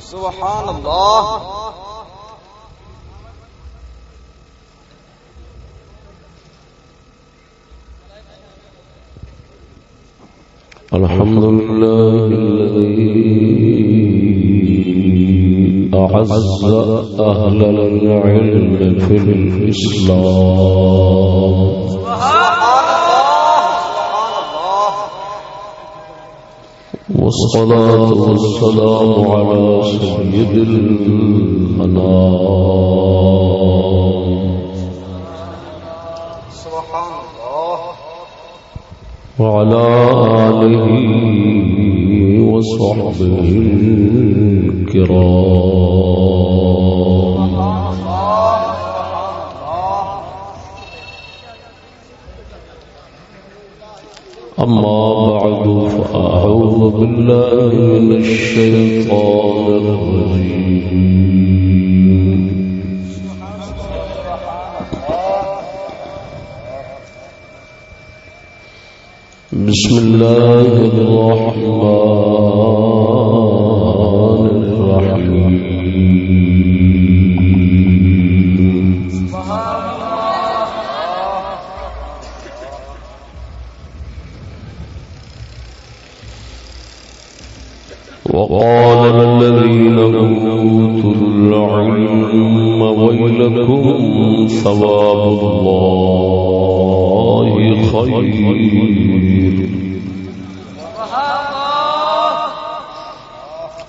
سبحان اللہ. الحمد لله الذي أعز أهل العلم في الإسلام. والصلاة والسلام على سيد المنام. سبحان الله وعلى آله وصحبه الكرام. أما بعد فأعوذ بالله من الشيطان الرجيم. بسم الله الرحمن وقال الذين أوتوا العلم ويلكم ثواب الله خير.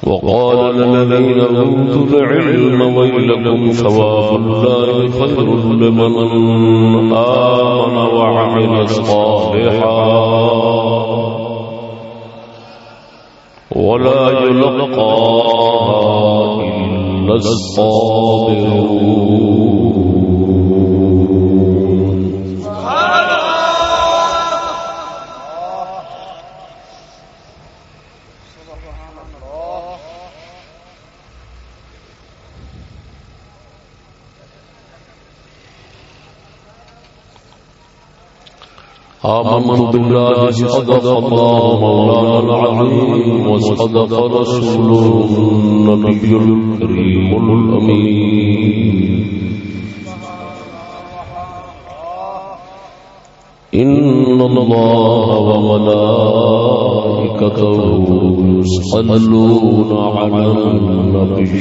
وقال الذين أوتوا العلم ويلكم ثواب الله خير لمن آمن وعمل صالحا. ولا يلقاها إلا الصابرون. آمنت بالله صدق الله مولانا العظيم وصدق رسوله النبي الكريم الأمين. إن الله وملائكته يصلون على النبي.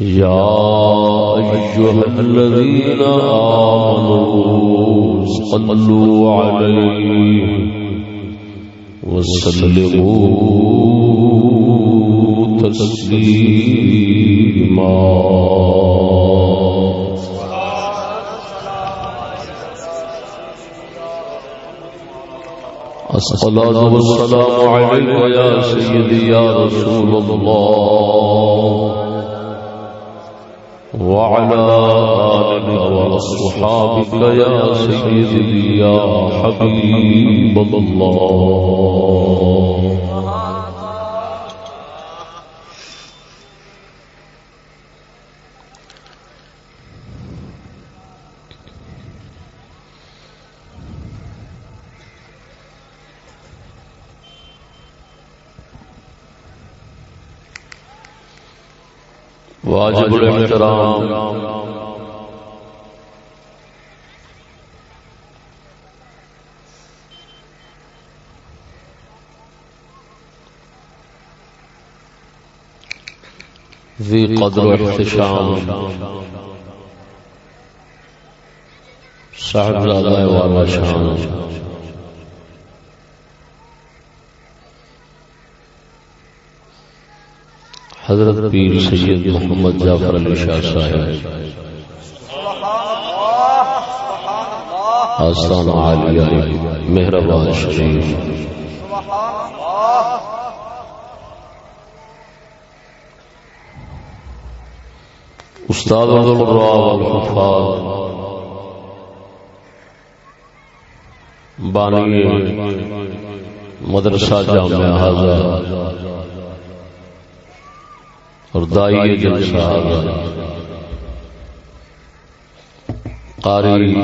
يا أيها الذين آمنوا صلوا عليه وسلموا تسليما الصلاة والسلام عليك يا سيدي يا رسول الله وعلى آلك وأصحابك يا سيدي يا حبيب الله. واجب الاحترام۔ ذي قدر واحتشام صاحب زادہ والا شان حضرت پیر سید محمد جعفر علی شاہ صاحب۔ آستان عالیہ مہربان شریف۔ استاد عبد الراب الحفاظ بانی مدرسہ جامعہ حاضر۔ اور دائی جلسہ آگا قاری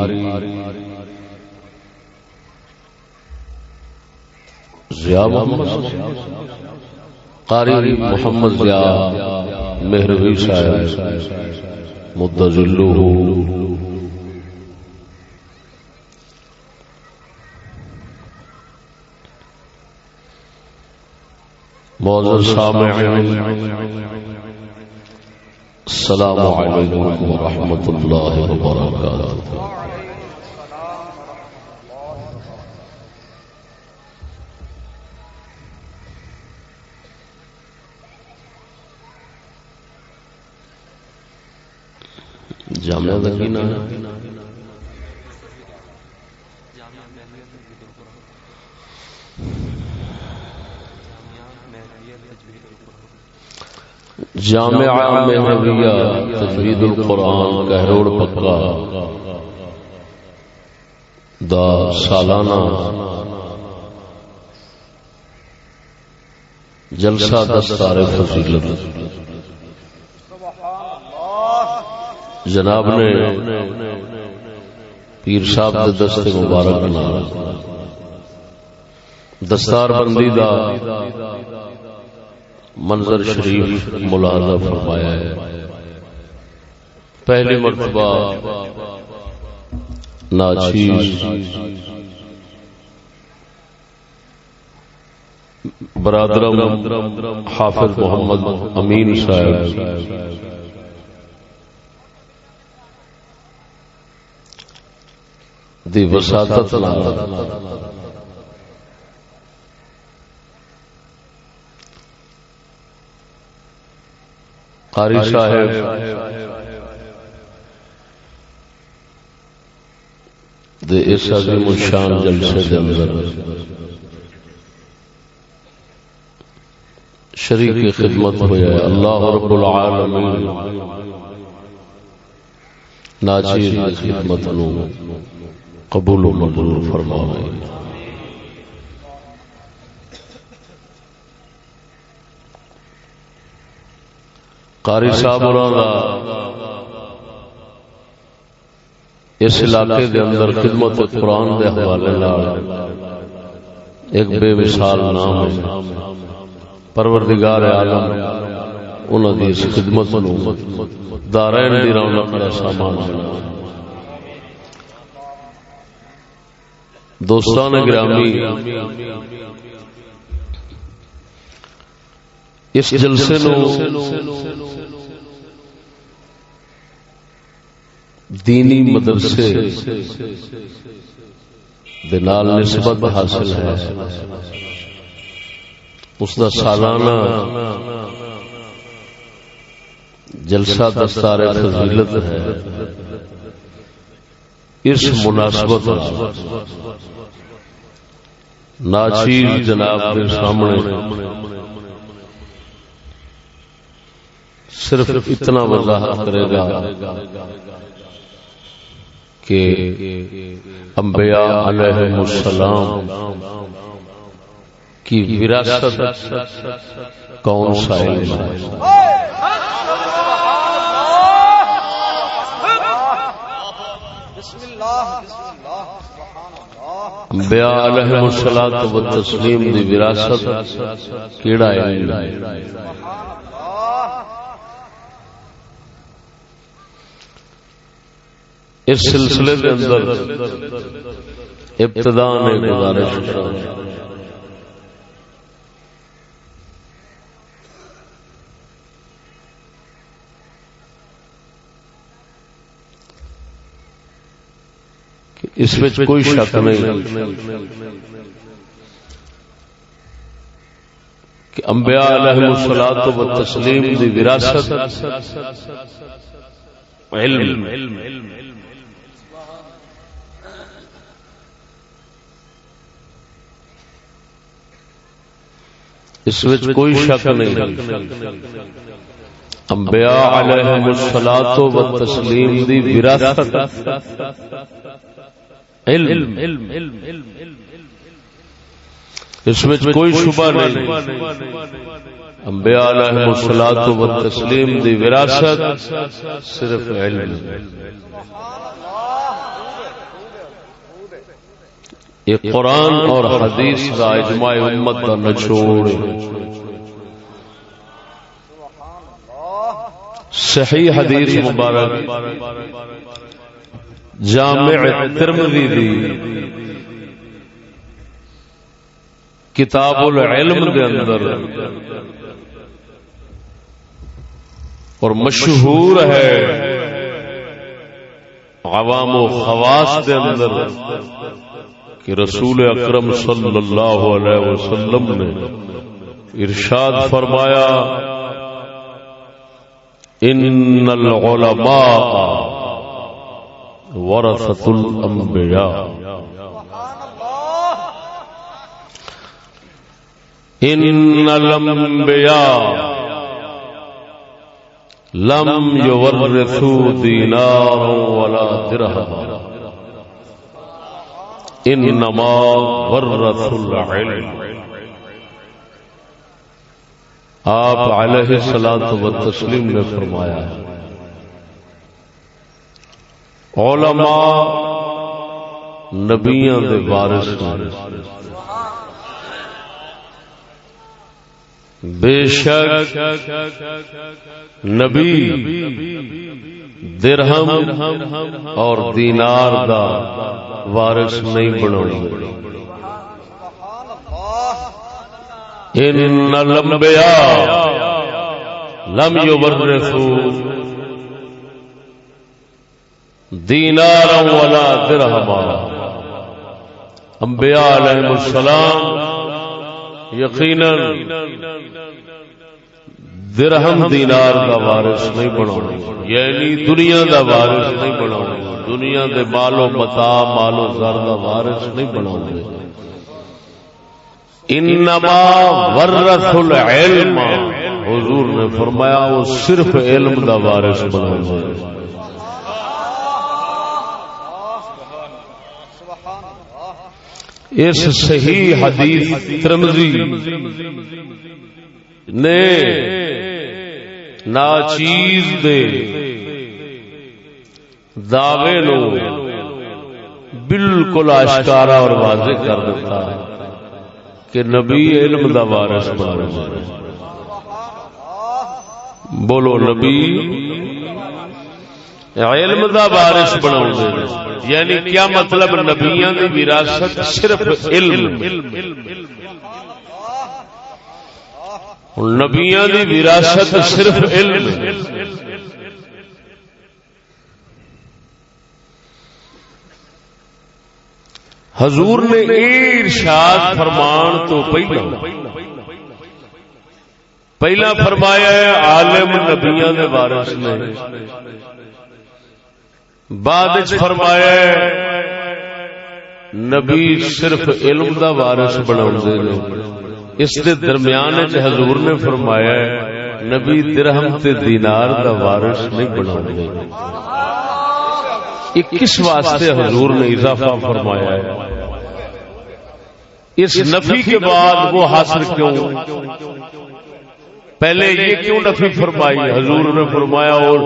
ضیاء محمد قاری محمد ضیاء مہروی صاحب مدذلو معزز سامعین السلام علیکم ورحمۃ اللہ وبرکاتہ جامعہ دکینہ جامعہ تجوید القرآن کہروڑ پکا۔ دا سالانہ جلسہ دستار فضیلت۔ جناب نے پیر صاحب دے دستے مبارک نال دستار بندی دا منظر شریف ملاحظہ فرمایا ہے۔ پہلی مرتبہ ناچیز برادرم حافظ محمد امین صاحب دی وساطت قاری صاحب۔ دے اس عظیم الشان جلسے دے اندر۔ شریک خدمت ہویا ہے۔ اللہ رب العالمین۔ ناچیر خدمت نو قبول و منظور فرمائے قاری صاحب اس علاقے دے اندر خدمت قرآن دے حوالے ایک بے مثال نام ہے۔ پروردگار عالم انہوں دی اس خدمت نو دارین دی رونق کا سامان دوستان گرامی اس جلسے نو دینی مدرسے دنال نسبت حاصل ہے۔ اس دا سالانہ جلسہ دستار فضیلت ہے۔ اس مناسبت ناچیز جناب کے سامنے صرف اتنا وضاحت کرے گا کہ انبیاء علیہ السلام کی وراثت کون سا علم ہے؟ انبیاء علیہ السلام و تسلیم دی وراثت کیڑا علم ہے؟ اس سلسلے کے اندر ابتدا نے گزارش اس میں کوئی شک نہیں۔ کہ انبیاء علیہ الصلوۃ و تسلیم دی وراثت، علم۔ اس وچ کوئی شک نہیں۔ انبیاء علیہ الصلوۃ و تسلیم دی وراثت۔ علم۔ اس میں کوئی شبہ نہیں۔ انبیاء علیہ الصلوۃ و تسلیم دی وراثت صرف علم۔ یہ قرآن اور حدیث کا اجماع امت کا نچوڑ صحیح حدیث مبارک۔ جامع ترمذی دی۔ کتاب العلم دے اندر۔ اور مشہور ہے عوام و خواص دے اندر۔ کہ رسول اکرم صلی اللہ علیہ وسلم نے ارشاد فرمایا، ان العلماء ورثت الانبیاء. ان الانبیاء لم يورثوا دینارا ولا درہما. انما ورث العلم. آپ علیہ السلام و تسلیم نے فرمایا علماء نبیاں دے وارث بے شک نبی درہم اور دینار دا وارث نہیں بنا ان لمبیا لم یورثوا دینارا ولا درہما انبیاء علیہ السلام یقینا درہم دینار کا وارث نہیں بنا یعنی دنیا دا وارث نہیں بنا دنیا دے مالو متا مالو زر کا وارث نہیں بنا انما ورث العلم۔ حضور نے فرمایا، وہ صرف علم دا وارث بنا اس صحیح حدیث ترمزی نے ناچیز دے دعوے نو بالکل آشکارا اور واضح کر دیتا ہے کہ نبی علم دا وارث بنا بولو نبی علم دا وارث بنا یعنی کیا مطلب نبیاں دی وراثت صرف علم؟ نبیاں دی وراثت صرف علم۔ حضور نے ارشاد فرمان تو پہلا پہلا فرمایا ہے عالم نبیاں دے وارث نے۔ بعد فرمایا ہے نبی صرف علم دا وارث بنا اس دے درمیان حضور نے فرمایا ہے نبی درہم تے دینار دا وارث نہیں بنا کس واسطے حضور نے اضافہ فرمایا ہے؟ اس نفی کے بعد وہ حاصل کیوں؟ پہلے یہ کیوں نفی فرمائی؟ حضور نے فرمایا اور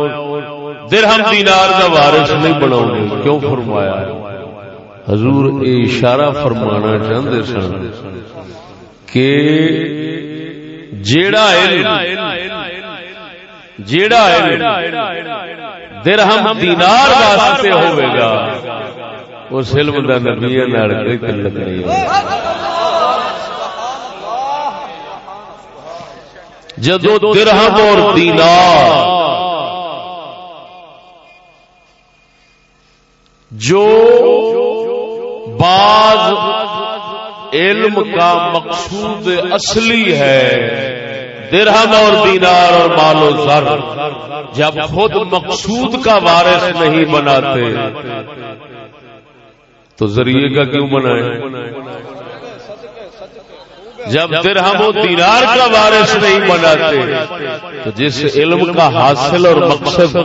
درہم دینار کا وارث نہیں بنا کیوں فرمایا؟ حضور اے اشارہ فرمانا چاہتے سن کہ جیڑا جیڑا درہم دینار واسطے ہوئے گا۔ اس علم دا نبی نال کوئی تعلق نہیں جدو درہم اور دینار جو بعض علم کا مقصود اصلی ہے درہم اور دینار اور مال و زر، جب خود مقصود کا وارث نہیں بناتے تو ذریعے کا کیوں بنائے جب درہم و دینار کا وارث نہیں بناتے تو جس علم کا حاصل اور مقصد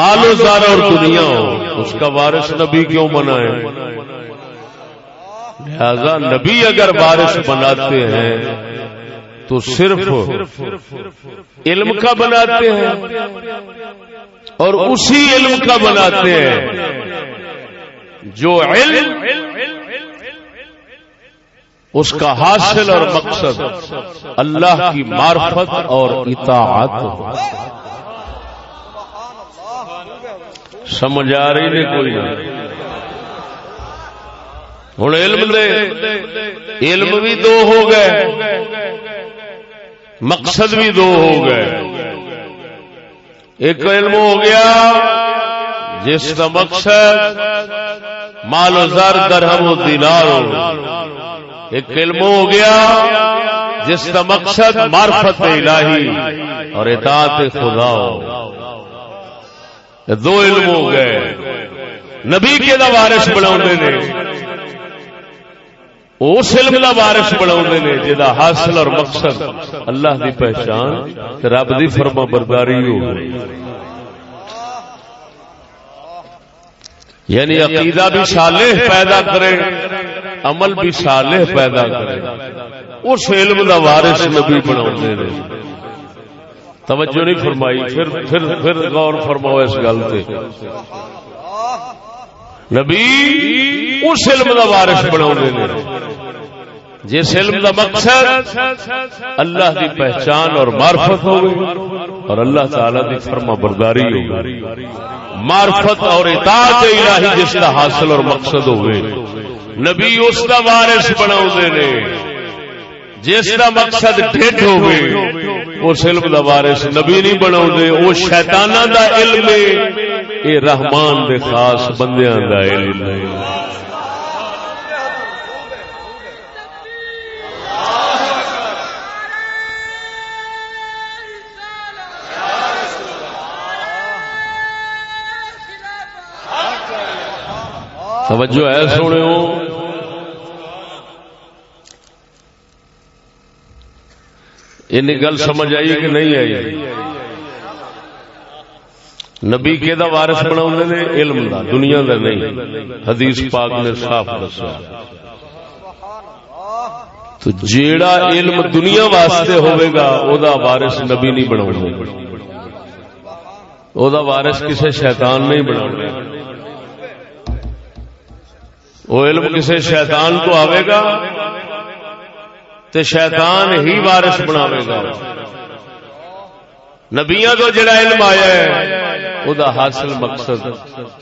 مال و زر اور دنیا ہو، اس کا وارث نبی کیوں بنائے لہذا نبی اگر بارش بناتے ہیں تو صرف علم کا بناتے ہیں اور اسی علم کا بناتے ہیں جو علم اس کا حاصل اور مقصد اللہ کی معرفت اور اطاعت سمجھ آ رہی نہیں کوئی۔ ہوں علم دے، علم بھی دو ہو گئے۔ مقصد بھی دو ہو گئے۔ ایک علم ہو گیا، جس کا مقصد مال و زر درہم و دینار ہو ایک علم ہو گیا، جس کا مقصد معرفت الہی اور اطاعت خدا ہو۔ دو علم ہو گئے۔ نبی کے دا وارث بنا نے اس علم کا وارث بنا نے جا حاصل اور مقصد اللہ دی پہچان رب دی فرما برداری ہو یعنی عقیدہ بھی صالح پیدا کرے، عمل بھی صالح پیدا کرے۔ اس علم کا وارث نبی بنا توجہ نہیں فرمائی، پھر پھر پھر غور فرماؤ اس گل سے نبی، اس علم کا وارث بنا جس علم کا مقصد اللہ کی پہچان اور معرفت ہو اور اللہ تعالی کی فرما برداری ہو معرفت اور اطاعت الہی جس کا حاصل اور مقصد ہوئے نبی اس کا وارث بنا جس کا مقصد ڈیڈ ہوئے اس علم کا وارث نبی نہیں بنا وہ شیطانہ دا علم ہے۔ رحمان دے خاص بندیاں دا علم ہے۔ توجہ ہے سونے ان گل سمجھ آئی کہ نہیں آئی؟ نبی کے دا وارث بنا نے؟ علم دا، دنیا دا نہیں۔ حدیث پاک نے صاف دسا تو جیڑا علم دنیا واسطے ہوئے گا، او دا وارث نبی نہیں بنا او دا وارث کسے شیطان نہیں بنا وہ علم کسی شیطان کو آئے گا تو شیطان ہی وارث بناوے گا۔ نبیا تو جڑا علم آیا ہے وہ حاصل مقصد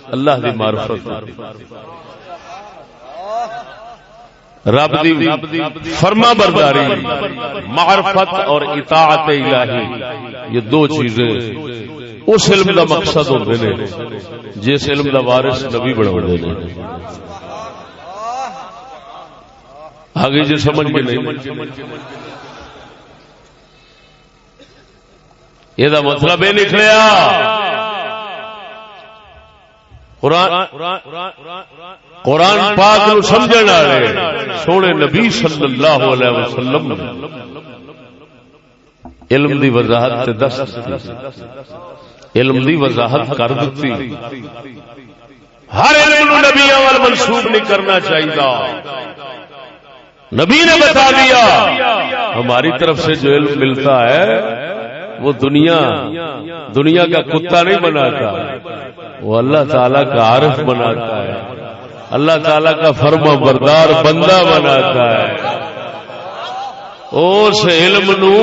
اللہ دی معرفت۔ رب دی فرما برداری، معرفت اور اطاعت الہی، یہ دو چیزیں اس علم دا مقصد ہوتے ہیں جس علم دا وارث نبی بڑھ بنا آگے جو سمجھ کے نہیں یہ مطلب یہ نکلیا قرآن پاک نو سمجھ والے سونے نبی صلی اللہ علیہ وسلم علم دی وضاحت دس علم دی وضاحت کر دیتی۔ ہر علم نو نبیاں منسوخ نہیں کرنا چاہیے نبی نے بتا دیا ہماری طرف سے جو علم ملتا ہے وہ دنیا دنیا کا کتا نہیں بناتا۔ وہ اللہ تعالی کا عارف بناتا ہے۔ اللہ تعالی کا فرما بردار بندہ بناتا ہے۔ اس علم نو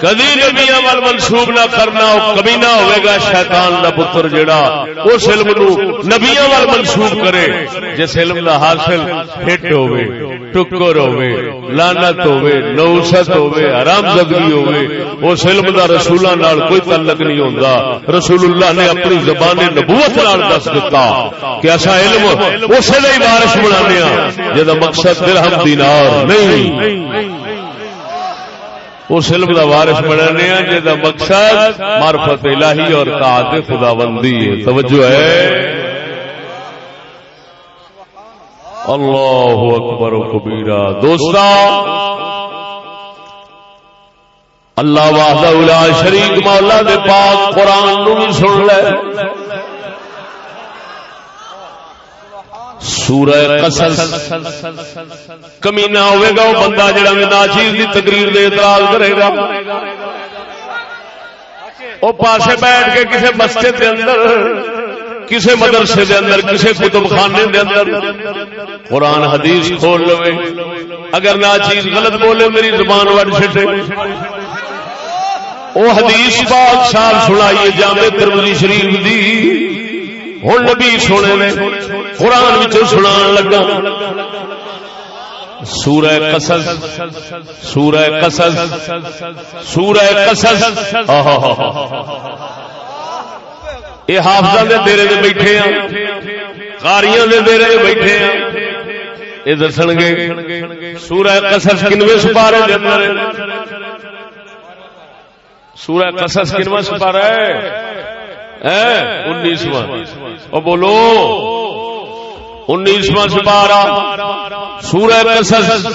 کدی نبی عمل منسوب نہ کرنا کبھی نہ ہوئے گا شیطان دا پتر جڑا اس علم نو نبی عمل منسوب کرے جس علم دا حاصل ہٹ ہوئے۔ ٹکر ہوئے لانت ہوئے نوست ہوئے حرام زدگی ہوئے اس علم دا رسولہ نال کوئی تعلق نہیں ہوندا رسول اللہ نے اپنی زبان نبوت نال دس دیتا کہ ایسا علم اسے لئی وارث بنانے ہاں جدا مقصد درہم دینار نہیں اس علم کا وارث بنانے جا مقصد معرفت الہی اور طاعت خدا بندی ہے توجہ ہے اللہ اکبر و کبیرہ دوستا اللہ واہدہ شریک مولا دے پاک قرآن نو بھی سن لے سورہ قصص کمینہ ہوئے گا وہ بندہ جڑا میں ناچیز دی تقریر دے اعتراض کرے گا وہ پاسے بیٹھ کے کسی مسجد کے اندر کسے مدرسے دے اندر، کسے کتب خانے دے اندر۔ قرآن حدیث کھول لو اگر نہ چیز غلط بولے، میری زبان وٹ چھٹے۔ وہ حدیث پاک سال سنائیے، جامع ترمذی شریف دی۔ ہوں نبی سونے نے قرآن سنا لگا۔ سورہ قصص سورہ قصص سورہ قصص۔ یہ حافظ دے دیرے دے بیٹھے ہیں کاریاں دے دیرے دے بیٹھے ہیں یہ دسن گے، سورہ قصص کنویں سپارے دے اندر سورہ قصص کنواں سپارہ ہے انیسواں۔ اور بولو، انیسواں سپارہ۔ سورہ قصص۔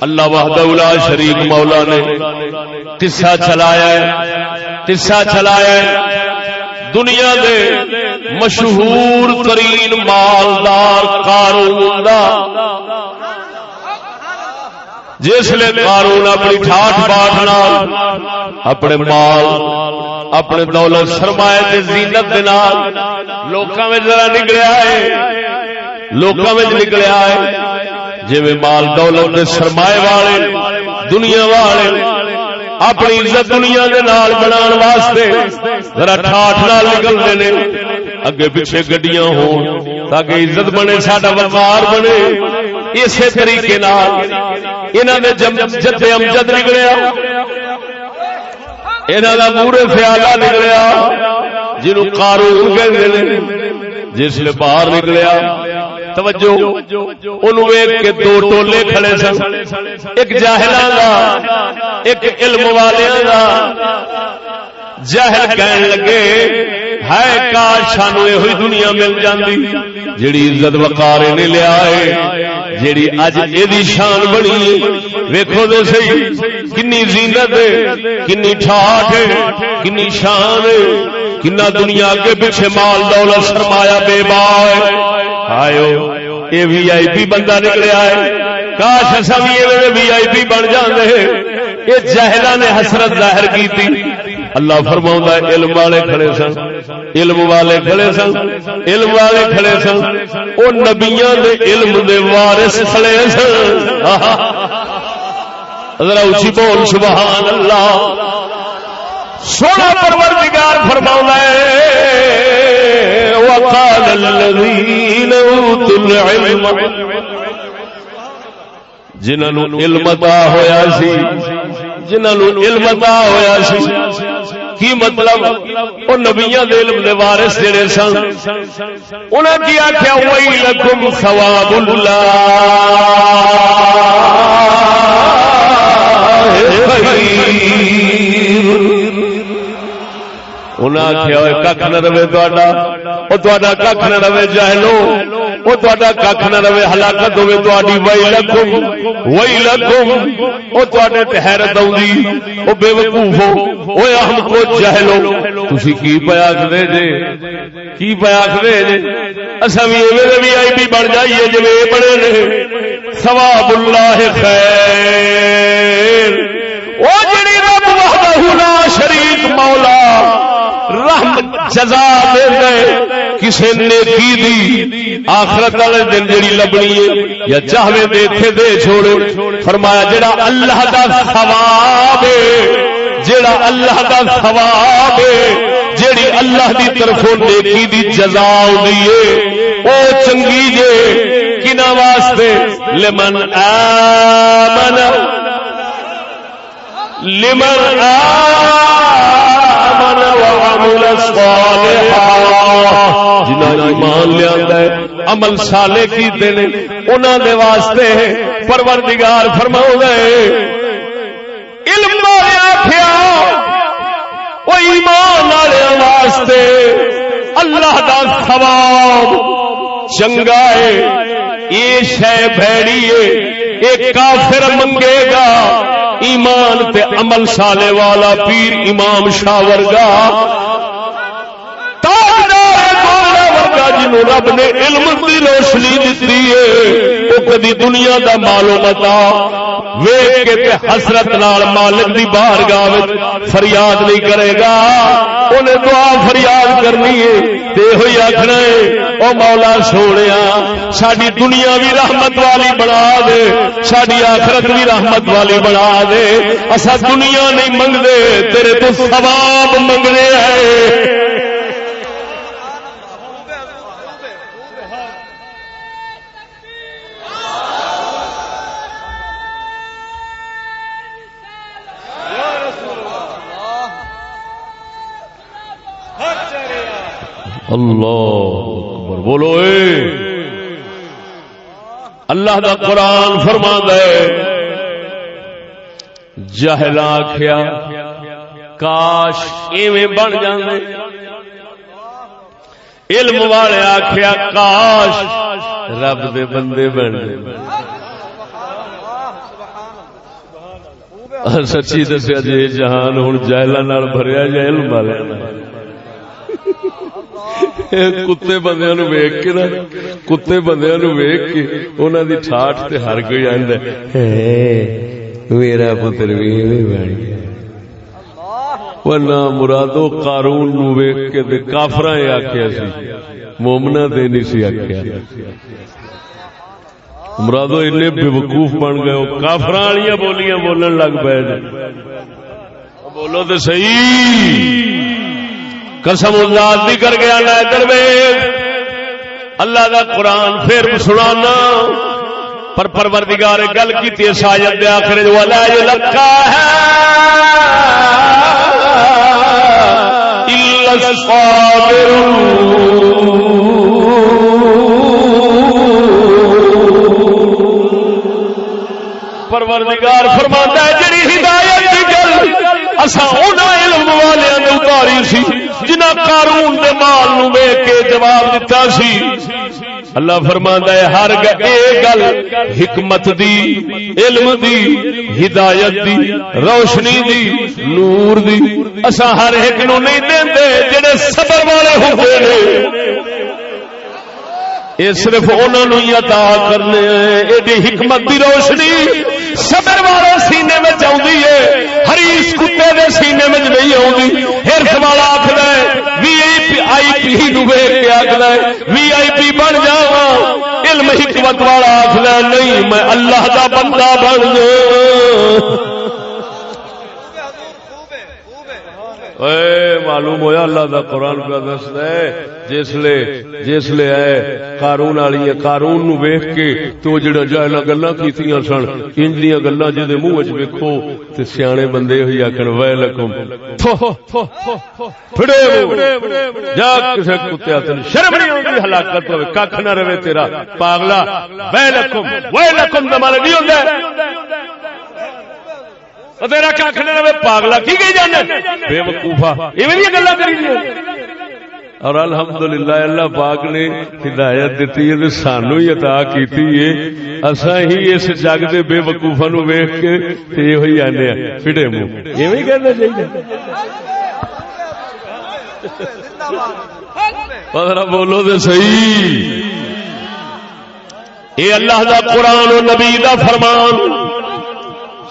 اللہ وحدہ الا شریک مولا نے قصہ چلایا ہے۔ قصہ چلایا ہے۔ دنیا دے مشہور ترین مالدار کارون جس لیے قارون اپنی ٹھاٹ باٹ اپنے مال، اپنے دولت سرمایہ دے زینت دے نال لوکاں میں ذرا نکلیا ہے۔ لوکاں میں نکلیا ہے۔ جی مال دولت دے سرمایہ والے، دنیا والے اپنی عزت دنیا دے نال بنان واسطے ذرا ٹھاٹ نال نکلتے نے، اگے پیچھے گڈیاں ہون تاکہ عزت بنے، ساڈا وقار بنے۔ اسی طریقے نال انہاں دے جد امجد نکلیا، انہاں دا پورے خیالہ نکلیا جنوں قارون کہندے نے، جس لے باہر نکلیا۔ توجہ، انہوں ویک کے دو ٹولے کھڑے سن۔ ایک جاہلان دا، ایک علم والیاں دا۔ جہل کہن لگے ہے کاش سانو یہ دنیا مل جاندی جڑی عزت وقار نے لیا ہے جیڑی اج یہ شان بنی ویکو تو سی کنی زینت کنی ٹھاٹ کنی شان کنا دنیا کے پیچھے مال دولت سرمایا بے با آئے یہ وی آئی پی بندہ نکلیا ہے کاش اصا بھی وی آئی پی بن جاندے۔ یہ جہلا نے حسرت ظاہر کی اللہ فرما علم والے کھڑے سن، علم والے کھڑے سن، علم والے کھڑے سن وہ نبیا علم دے وارث کھڑے سن۔ ذرا اچھی بول سبحان اللہ سونا پروردگار فرما وقال الذين اوتوا العلم۔ جنہوں علم عطا ہویا سی جنہوں علم عطا ہویا سی۔ کی مطلب؟ وہ نبیاں دے علم دے وارث جڑے سن۔ انہاں کی آکھیا وئی لکم ثواب اللہ۔ انہاں آکھیا ککھ نہ رہے تہاڈا او تہاڈا ککھ نہ رہے جہلو وہ تا کھ نہ رہے ہلاکت ہوے تاری وئی لکھم وئی لکھم وہ تے حیرت آئی وہ بے وقوف ہو۔ وہ ہم کو جہلو تھی کی پیا آخر جے؟ کی پیا آخر جے؟ اصا بھی ایویں بھی آئی پی بن جائیے جی بڑے نے ثواب اللہ خیر وہ جڑی رب وحدہ شریک مولا رحم جزا دے دے کسی نیکی دی آخرت والے دن جڑی لبنی ہے یا چاہے دے تھے دے چھوڑے۔ فرمایا جڑا اللہ دا ثواب ہے جڑا اللہ دا ثواب ہے جڑی اللہ دی طرفوں نیکی دی جزا ہوندی ہے، او چنگی جے۔ کنا واسطے لمن آمن لمن آمن۔ جنہ ایمان لیا عمل سالے کیتے نے انہوں دے واسطے پروردگار فرما علم والے آخیا وہ ایمان والے واسطے اللہ دا ثواب۔ چنگا ہے یہ شہ بھڑی ہے یہ کافر منگے گا، ایمان تے عمل سالے والا پیر امام شاہ ورگا۔ جنہوں رب نے علم کی روشنی دیتی ہے، وہ کدی دنیا دا مالو متا ویگ کے تے حسرت نال مالک دی باہر گاہ فریاد نہیں کرے گا۔ انہیں دعا فریاد کرنی ہے، تے ہوئی آخنا ہے، او مولا سونے ساری دنیا بھی رحمت والی بنا دے ساری آخرت بھی رحمت والی بنا دے۔ اصا دنیا نہیں منگتے تیرے تو سواب منگنے ہیں۔ اللہ اکبر، بولو اے۔ اللہ دا قرآن فرما دے جہلا آخیا کاش ایویں بن جاندے۔ علم والے آخیا کاش رب دے بندے بن سچی دسیا جی جہان ہوں جہلوں بھریا جائے، علم والے کتے بندے نو ویک کے نا کتے بندے نو ویک کے انہوں دی ٹھاٹ تے ہر کوئی آند میرا پتر بھی بن گیا ورنہ مرادو قارون نو ویک کے تے کافراں اے آکھیا سی مومنا تے نہیں سی آکھیا مرادو اتنے بے وقوف بن گئے وہ کافر والی بولیاں بولن لگ پے بولو تو صحیح قسم ذات بھی کر گیا نا درویز اللہ دا قرآن پھر سنانا۔ پر پروردگار گل کی شاید دے آخر جو اللہ جو ہے پروردگار فرماتا ہے، جڑی ہدایت کی گل اسا انہاں علم والے ہاں نے سی، جنہ قارون دے مال نو ویکھ کے جواب دتا سی۔ اللہ فرماندا ہے، ہر گل حکمت دی، علم دی، ہدایت دی، روشنی دی، نور دی۔ اسا ہر ایک نو نہیں دیندے، جڑے صبر والے ہوندے نے۔ یہ صرف انہوں ہی عطا کرنے ایڈی حکمت دی روشنی۔ صبر والے سینے میں آئی ہے ہریش کتے دے سینے میں نہیں آتی ہرس والا آخر وی آئی پی نو کے آخر وی آئی پی بن جا علم حکمت والا آخر نہیں، میں اللہ کا بندہ بن جا معلوم ہویا اللہ دا قرآن کا دس ہے جسلے جسلے آئے، قارون والی قارون نو ویخ کے تو جڑا جہلا گلا سن انج گلا جی منہ چ تو سیانے بندے ہوئی آخر وے لکم جا کتے شرم نہیں ہلاکت ہوئے نہ رہے تیرا، پاگلا۔ وے لکم وے لکم نہیں تیرا کھ نہ پاگلا کی گئی جانے بے وقوفا یہ گلا کری اور الحمدللہ اللہ پاک نے ہدایت دیتی ہے سانو ہی عطا کیتی ہے اسا ہی اس جگ دے بے وقوفا نو ویکھ کے تے یہ ہوئی آنے ہیں پھڑے منہ ایویں کہنا چاہیے پتہ بولو تے صحیح اے اللہ دا قرآن و نبی دا فرمان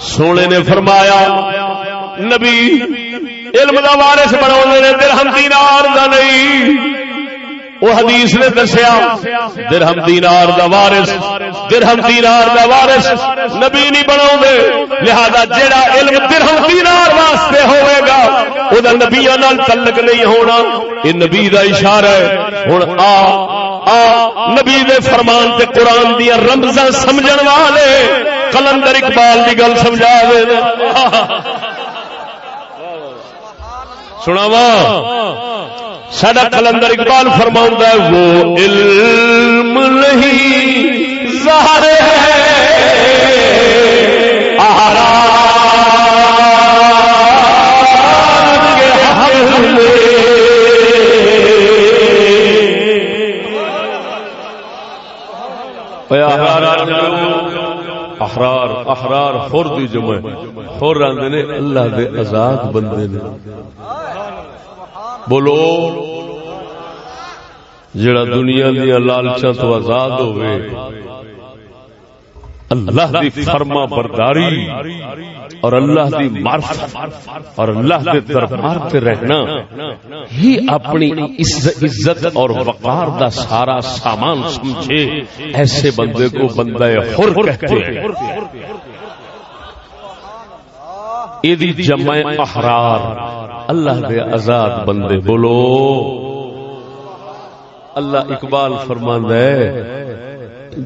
سونے نے فرمایا، نبی، علم دا وارث بنا درہم دینار دا نہیں۔ وہ حدیث نے دسیا، درہم دینار دا وارث، درہم دینار دا وارث نبی نہیں بنا لہذا جیڑا علم درہم دینار واسطے ہوئے گا، وہ نبی تعلق نہیں ہونا۔ یہ نبی دا اشارہ ہے۔ ہوں آ آ، نبی دے فرمان تے قرآن دیا رمزاں سمجھن والے۔ کلندر اقبال کی گل سمجھا دے سناوا سڈا کلندر اقبال فرما ہے وہ علم نہیں ظاہر ہے۔ احرار احرار خور دی جمع خور آدھے نے اللہ دے آزاد بندے نے۔ بولو، جڑا دنیا دیا لالچا تو آزاد ہوئے اللہ دی فرما برداری اور اللہ دی معرفت اور اللہ دے دربار تے رہنا ہی اپنی عزت اور وقار دا سارا سامان سمجھے، ایسے بندے کو بندہ حر کہتے ہیں۔ ایدی جمع احرار، اللہ دے آزاد بندے بولو۔ اللہ اقبال فرماندا ہے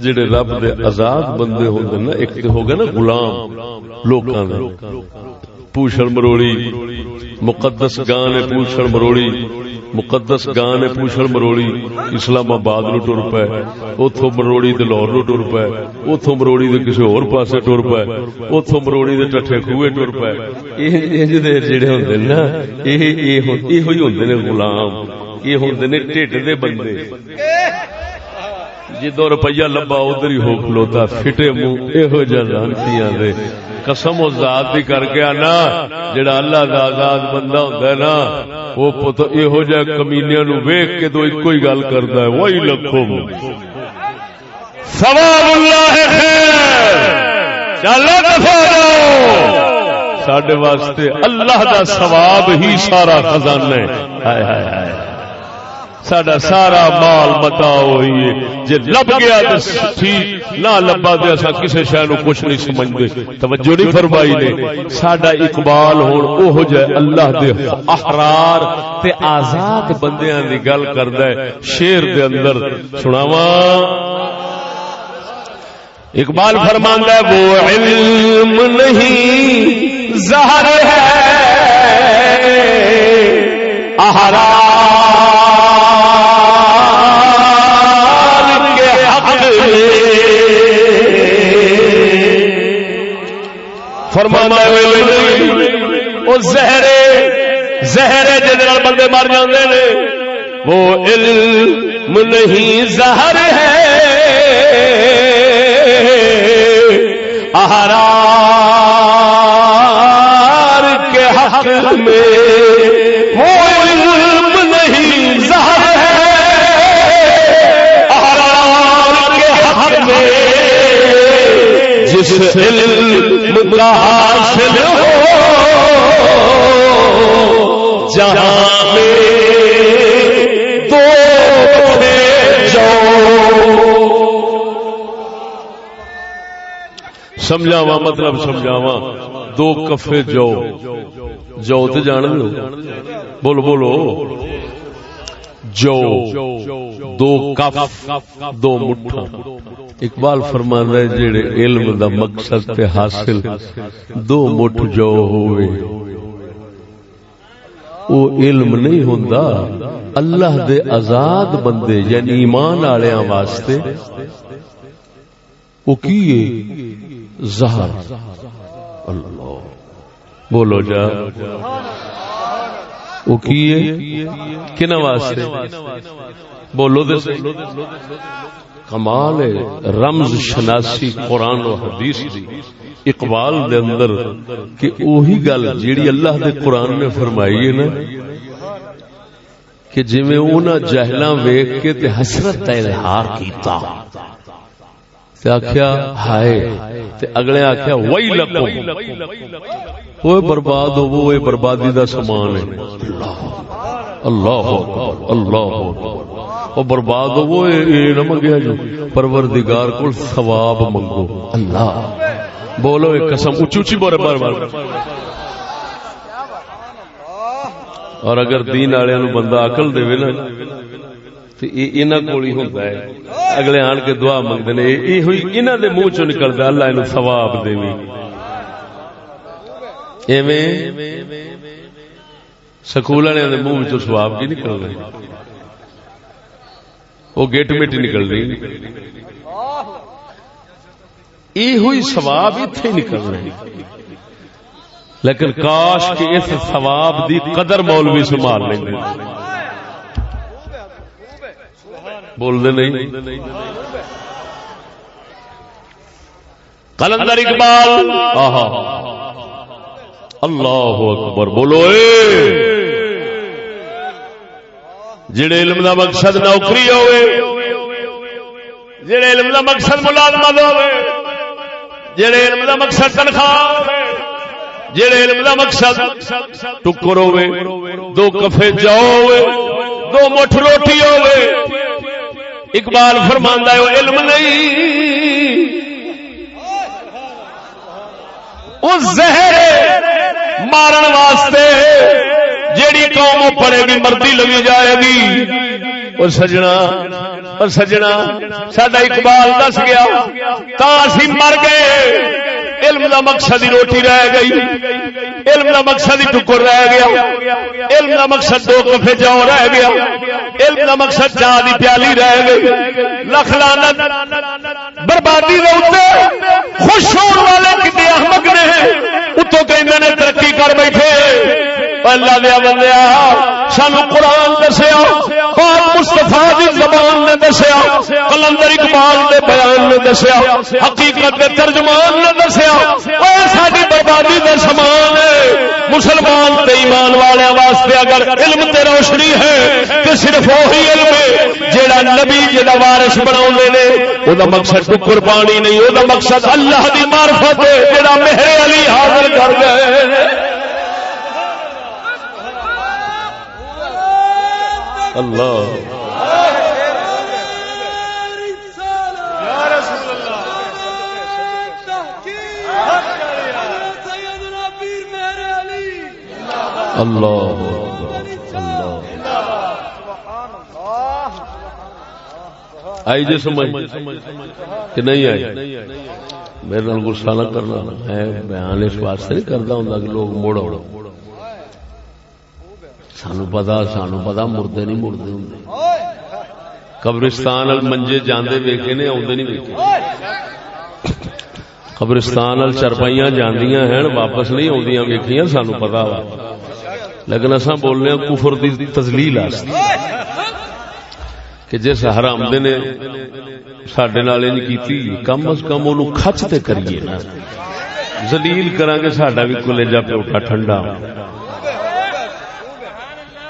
جڑے رب دے آزاد بندے ہوندے نا، ایک تے ہو گئے نا غلام، لوکاں دے پوچھڑ مروڑی، مقدس گاں نے پوچھڑ مروڑی، مقدس گاں نے پوچھڑ مروڑی اسلام آباد نو ٹر پے، اوتھوں مروڑی تے لاہور نو ٹر پے، اوتھوں مروڑی تے کسے ہور پاسے ٹر پے، اوتھوں مروڑی تے ٹٹھے کھوئے ٹر پے۔ اے انج دے جڑے ہوندے نا اے اے ایہو ہی ہوندے نے غلام، یہ ہوندے نے ٹھڈ دے بندے۔ جدو روپیہ لبا ادھر ہی ہو کھلوتا فٹے منہ یہو جانتیاں دے۔ قسم و ذات دی کر کے آنا، جڑا اللہ دا آزاد بندہ ہوندا ہے نا، وہ پتہ یہو جہ کمینیاں نو ویکھ کے تو اکو ہی گل کردا ہے، وہی لکھم ثواب اللہ خیر۔ چلو دفع جاؤ۔ ساڈے واسطے اللہ دا ثواب ہی سارا خزانہ ہے۔ ہائے ہائے ہائے۔ ساڈا سارا مال متا ہوئی جی لب گیا تو ٹھیک نہ لبا تو اصا کسی شہ نو کچھ نہیں سمجھتے توجہ نہیں فرمائی نے۔ ساڈا اقبال ہوں اوہ جہ اللہ دے احرار تے آزاد بندیاں دی گل کردا ہے۔ شیر دے اندر سناواں۔ اقبال فرماندا ہے، وہ علم نہیں، زہر ہے۔ احرار فرمانا وہ زہرے زہرے جن بندے مر جاندے نے، وہ علم نہیں، زہر ہے۔ احرار کے حق میں جس علم کا حاصل ہو، جہاں میں دو سمجھاوا مطلب سمجھاوا دو کفے جو۔ جو تو جان لو۔ بولو بولو۔ جو دو کف دو مٹھا اقبال فرمان ہے جڑے علم دا مقصد تے حاصل دو مٹھ جو ہوئے۔ وہ علم نہیں ہوندا اللہ دے آزاد بندے یعنی ایمان والےاں واسطے۔ وہ کی زہر۔ اللہ۔ بولو جا۔ وہ کی کن واسطے؟ بولو دے کمال ہے، رمز شناسی قرآن و حدیث دی۔ اقبال دے اندر کہ اوہی گل جیڑی اللہ دے قرآن نے فرمائی ہے نا، کہ جویں انہاں جہلاں ویکھ کے تے حسرت دا اظہار کیتا۔ تے آخیا ہائے، تے اگلے آخیا وہی لکو وہ برباد ہو وہ بربادی دا سامان ہے۔ اللہ اللہ اکبر وہ برباد ہو وہ نہ منگیا جو۔ پروردگار کو ثواب منگو۔ اللہ۔ بولو ایک قسم اچھی اچھی بولے، بار بار۔ اور اگر دین والے بندہ عقل دے نا تو کو اگلے آن کے دعا منگتے ہیں یہ انہوں دے منہ چو نکلتا اللہ انہوں ثواب دے سکول والے منہ چ کی نکل رہے وہ گیٹ میٹ نکل رہی یہ ہوئی سواب اتنے نکل رہے لیکن کاش کہ اس ثواب دی قدر مولوی سنبھال لیں بول دے نہیں۔ کلندر اقبال۔ آہا۔ اللہ اکبر، بولو اے۔ جڑے علم دا مقصد نوکری ہوئے، جڑے علم دا مقصد ملازمت ہوئے، جڑے علم دا مقصد تنخواہ جڑے علم دا مقصد ٹکر ہوے دو کفے جاؤ ہوے دو مٹھ روٹی ہوے اقبال فرماندا ہے وہ علم نہیں۔ اس زہر مارن واسطے جیڑی قوم پڑے گی مردی لگی جائے گی۔ اور سجنا اور سجنا سڈا اقبال دس گیا، تا اسی مر گئے علم دا مقصد ہی روٹی رہ گئی۔ علم دا مقصد ہی ٹکر رہ گیا۔ علم دا مقصد دو کفے جاؤ رہ گیا۔ علم دا مقصد چاہ دی پیالی رہ گئی۔ لکھ لانت بربادی دے خوش ہونے والے کتنے احمد نے۔ اتوں کہ ترقی کر بیٹھے۔ اللہ دیا بندیا سانو قرآن دسیا مستفا دی زبان نے دسیا، کلندر اقبال دے بیان نے دسیا، حقیقت کے ترجمان نے دسیا ساری بربادی دے سامان مسلمان تے ایمان والے واسطے اگر علم تے روشنی ہے تو صرف وہی علم ہے جیڑا نبی جی جا وارش بنا نے۔ وہ مقصد قربانی نہیں وہ مقصد اللہ دی معرفت ہے، جیڑا مہر علی حاضر کر گئے۔ اللہ۔ اللہ۔ آئی جی سمجھ۔ کہ نہیں آئی؟ میرے نال نہ کرنا۔ میں بیان اس واسطے نہیں کرتا ہوں کہ لوگ موڑ سانو پتا سانو پتا مردے نہیں مردے ہوں۔ قبرستان منجے جانے ویکے نے آدھے نہیں ویکے قبرستان چرپائیاں جاندیاں ہیں واپس نہیں آدی ویکیاں سانو پتا وا۔ لیکن اصا بولنے کفر دی تزلیل کہ جس حرام نے سڈے نال کم از کم وہ کچ تے کریے نا۔ زلیل کرا گے سڈا بھی کلیجا پیوٹا ٹھنڈا۔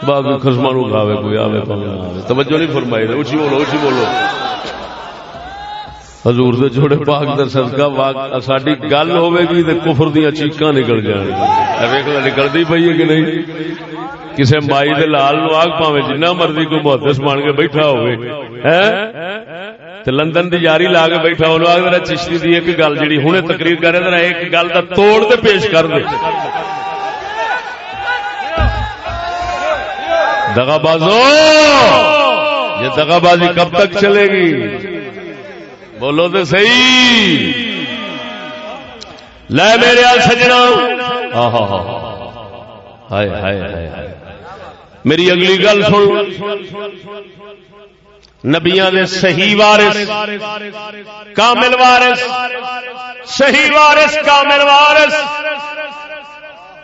باقی خسما نو کھاوے، کوئی آوے آوے۔ توجہ نہیں فرمائی اچھی بولو اچھی بولو۔ حضور دے جوڑے پاک در صدقہ واق ساڈی گل ہوے گی تے کفر دیاں چیکاں نکل جان ویکھ لے نکلدی پئی ہے کہ نہیں؟ کسے مائی دے لال نو آگ پاویں جنہ مرضی کو محدث مان کے بیٹھا ہوے ہیں؟ تے لندن دی یاری لا کے بیٹھا ہو لو آگ ذرا چشتی دی، ایک گل جڑی ہنے تقریر کرے، ذرا ایک گل دا توڑ تے پیش کر دے۔ دگا بازو یہ دگا بازی کب تک چلے گی؟ بولو تو صحیح! لے میرے سجنا ہائے ہائے ہائے میری اگلی گل سن۔ نبیا نے صحیح وارث، کامل وارث، صحیح وارث، کامل وارث۔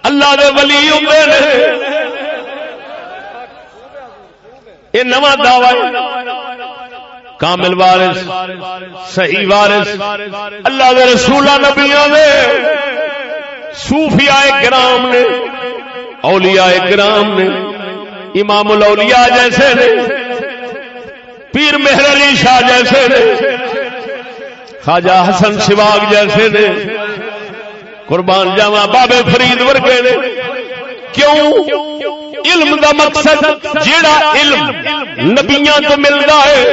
اللہ دے ولی ہوں یہ نواں دعوی کامل وارث، صحیح وارث، اللہ دے رسول نبیاں دے، صوفیاء کرام نے، اولیاء کرام نے، امام الاولیاء جیسے نے، پیر مہر علی شاہ جیسے نے، خواجہ حسن شواگ جیسے نے، قربان جاوا بابے فرید ورگے نے۔ کیوں؟ علم دا مقصد جیڑا علم نبیاں تو ملتا ہے،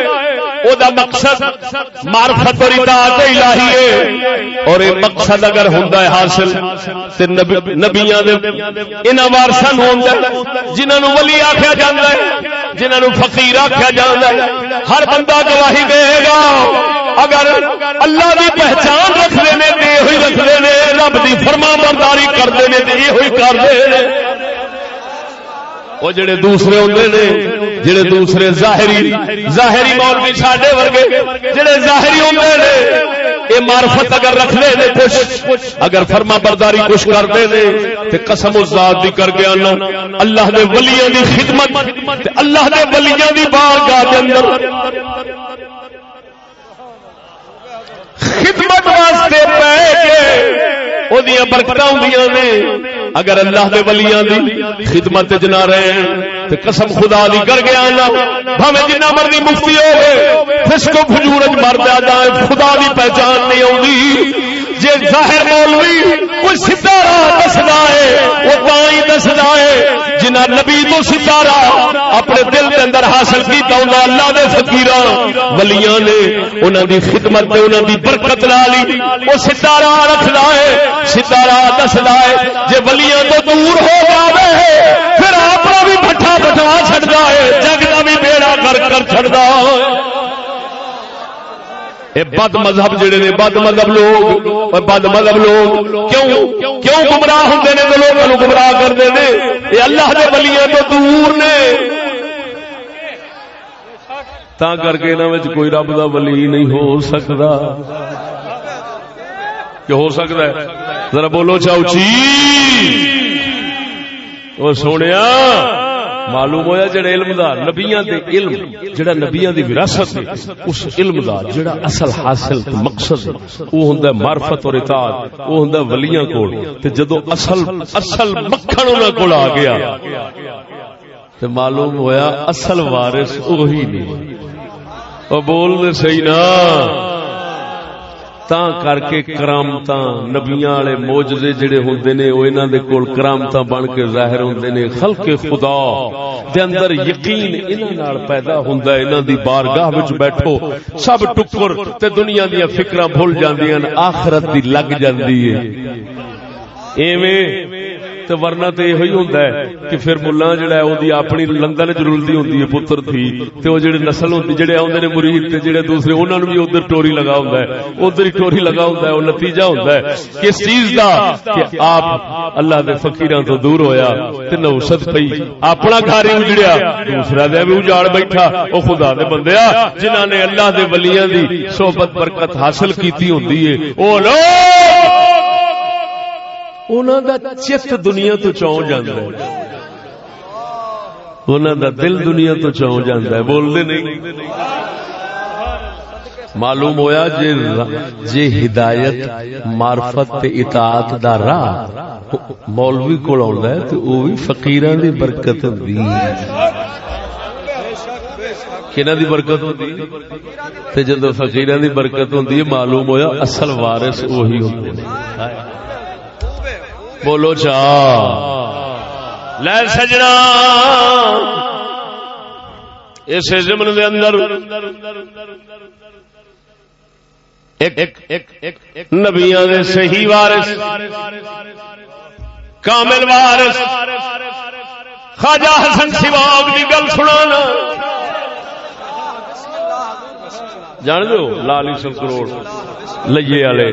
او دا مقصد معرفت اور اطاعت الہی ہے۔ اور یہ مقصد اگر ہوندا ہے حاصل، تے نبیاں دے انہاں وارثاں ہوندا ہے، جنہاں نو ولی آکھیا جاندا ہے، جنہاں نو فقیر آکھیا جاندا ہے۔ ہر بندہ گواہی دے گا۔ اگر اللہ دی پہچان رکھ لے نے تے ہوئی رکھ لے نے رب دی فرما برداری کر دے نے تے یہ ہوئی کر دے نے وہ جڑے دوسرے ہوتے نے، جڑے دوسرے ظاہری ظاہری مولوی ساڈے ورگے، جڑے ظاہری ہوتے نے یہ مارفت اگر رکھ لے نے کچھ، اگر فرما برداری کچھ کرتے نے، تے قسم ذات دی کر کے آنا اللہ دے ولیاں دی خدمت اللہ دے ولیاں دی بارگاہ دے اندر۔ خدمت واسطے پہ کے وہ برکت ہوں اگر اللہ دے ولیاں دی خدمت جنا رہے ہیں، تے قسم خدا دی کر گیا نا بھاویں جنہ مرضی مفتی ہوے فسق و فجور وچ مر جائے خدا دی پہچان نہیں اوندی جے ظاہر مولوی کوئی سیدھا راہ دسدا ہے وہ تا ہی دسدا ہے جنہ نبی تو ستارا اپنے دل کے اندر حاصل کیتا ہوں اللہ دے فقیراں، ولیاں نے انہاں دی خدمت تے انہاں دی برکت نال وہ ستارا رکھدا ہے ستارا دسدا ہے جے ولیاں تو دور ہو جاوے، پھر اپنا بھی بٹھا بٹوا چھڑدا ہے جگ دا بھی بیڑا کر کر چھڑدا ہے بد مذہب جڑے نے، بد مذہب لوگ بد مذہب لوگ، کیوں؟ کیوں گمراہ ہوں نے تو لوگوں گمراہ کرتے ہیں یہ اللہ کے بلیاں تو دور نے۔ تا کر کے انہوں کوئی رب کا بلی نہیں ہو سکتا کہ ہو سکتا ہے؟ ذرا بولو چاؤ چی؟ وہ سونے معلوم ہویا جڑا علم دا نبیاں دے علم، جڑا نبیاں دی وراثت اس علم دا جڑا اصل حاصل مقصد وہ ہوندا معرفت اور اطاعت وہ ہوندا ولیاں کول۔ تے جدو اصل اصل مکھن انہاں کول آ گیا، تے معلوم ہویا اصل وارث وہی نہیں او بول دے صحیح نا تا کر کے کرامت نبیاں والے موجزے جڑے ہوندے نے او انہاں دے کول کرامت بن کے ظاہر ہوندے نے خلق خدا دے اندر یقین انہاں نال پیدا ہوندا ہے انہاں دی بارگاہ وچ بیٹھو سب ٹکر تے دنیا دی فکراں بھول جاندیاں آخرت دی لگ جاندی ہے ایویں تو ورنہ تو یہ ہوتا ہے کہ پھر ملا جڑا ہے وہ اپنی لندن چ رلتی ہوتی ہے پتر تھی تو وہ جڑے نسل ہوتی جڑے آتے ہیں مرید تے جڑے دوسرے انہوں نے بھی ادھر ٹوری لگا ہوں ادھر ہی ٹوری لگا ہوں وہ نتیجہ ہوتا ہے کس چیز کا کہ آپ اللہ کے فکیر تو دور ہویا تے نوست پی اپنا گھر ہی اجڑیا دوسرا دیا بھی اجاڑ بیٹھا وہ خدا دے بندے جنہوں نے اللہ دے ولیاں دی صحبت برکت حاصل کیتی ہوتی ہے وہ لوگ چت دنیا تو چون جانا دل دنیا تو چون جانا بولتے نہیں۔ معلوم ہویا جے جے ہدایت، معرفت اطاعت دا راہ مولوی کول آندا ہے تے او وی فقیراں دی برکت ہوندی کنا دی برکت ہوندی؟ تے جدوں فقیراں دی برکت ہوندی ہے، معلوم ہویا اصل وارث وہی ہوندے۔ نے بولو چا لے سجنا۔ اس زمن دے اندر نبیاں دے صحیح وارث، کامل وارث، خواجہ حسن سواگ کی گل سنا جان دو لالی سن کروڑ لئیے والے۔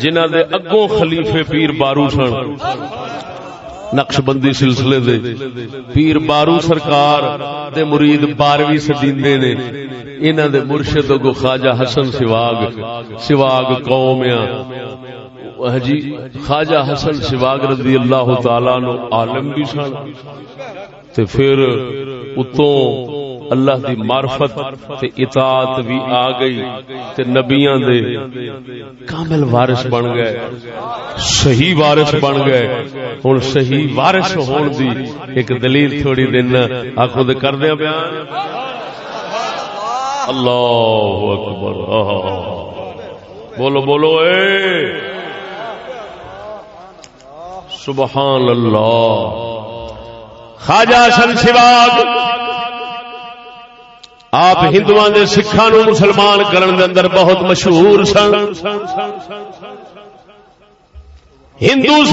جنہ دے اگوں خلیفے پیر بارو سن۔ نقش بندی سلسلے دے۔ پیر بارو سرکار دے مرید بارویں سدیندے نے۔ انہ دے مرشد کو خواجہ حسن سواگ۔ سواگ قوم جی خواجہ حسن سواگ رضی اللہ تعالی نو عالم بھی سن۔ تے پھر اتوں اللہ دی معرفت تے اطاعت بھی آ گئی تے نبیاں دے کامل وارث بن گئے۔ صحیح وارث بن گئے۔ ہن صحیح وارث ہون دی ایک دلیل تھوڑی دن آکھو دے کر دیا بیان۔ اللہ اکبر۔ بولو بولو، اے۔ سبحان اللہ۔ خواجہ سن سواگ۔ آپ ہندو کے سکھان مسلمان کرن دے اندر بہت مشہور سن۔ ہندو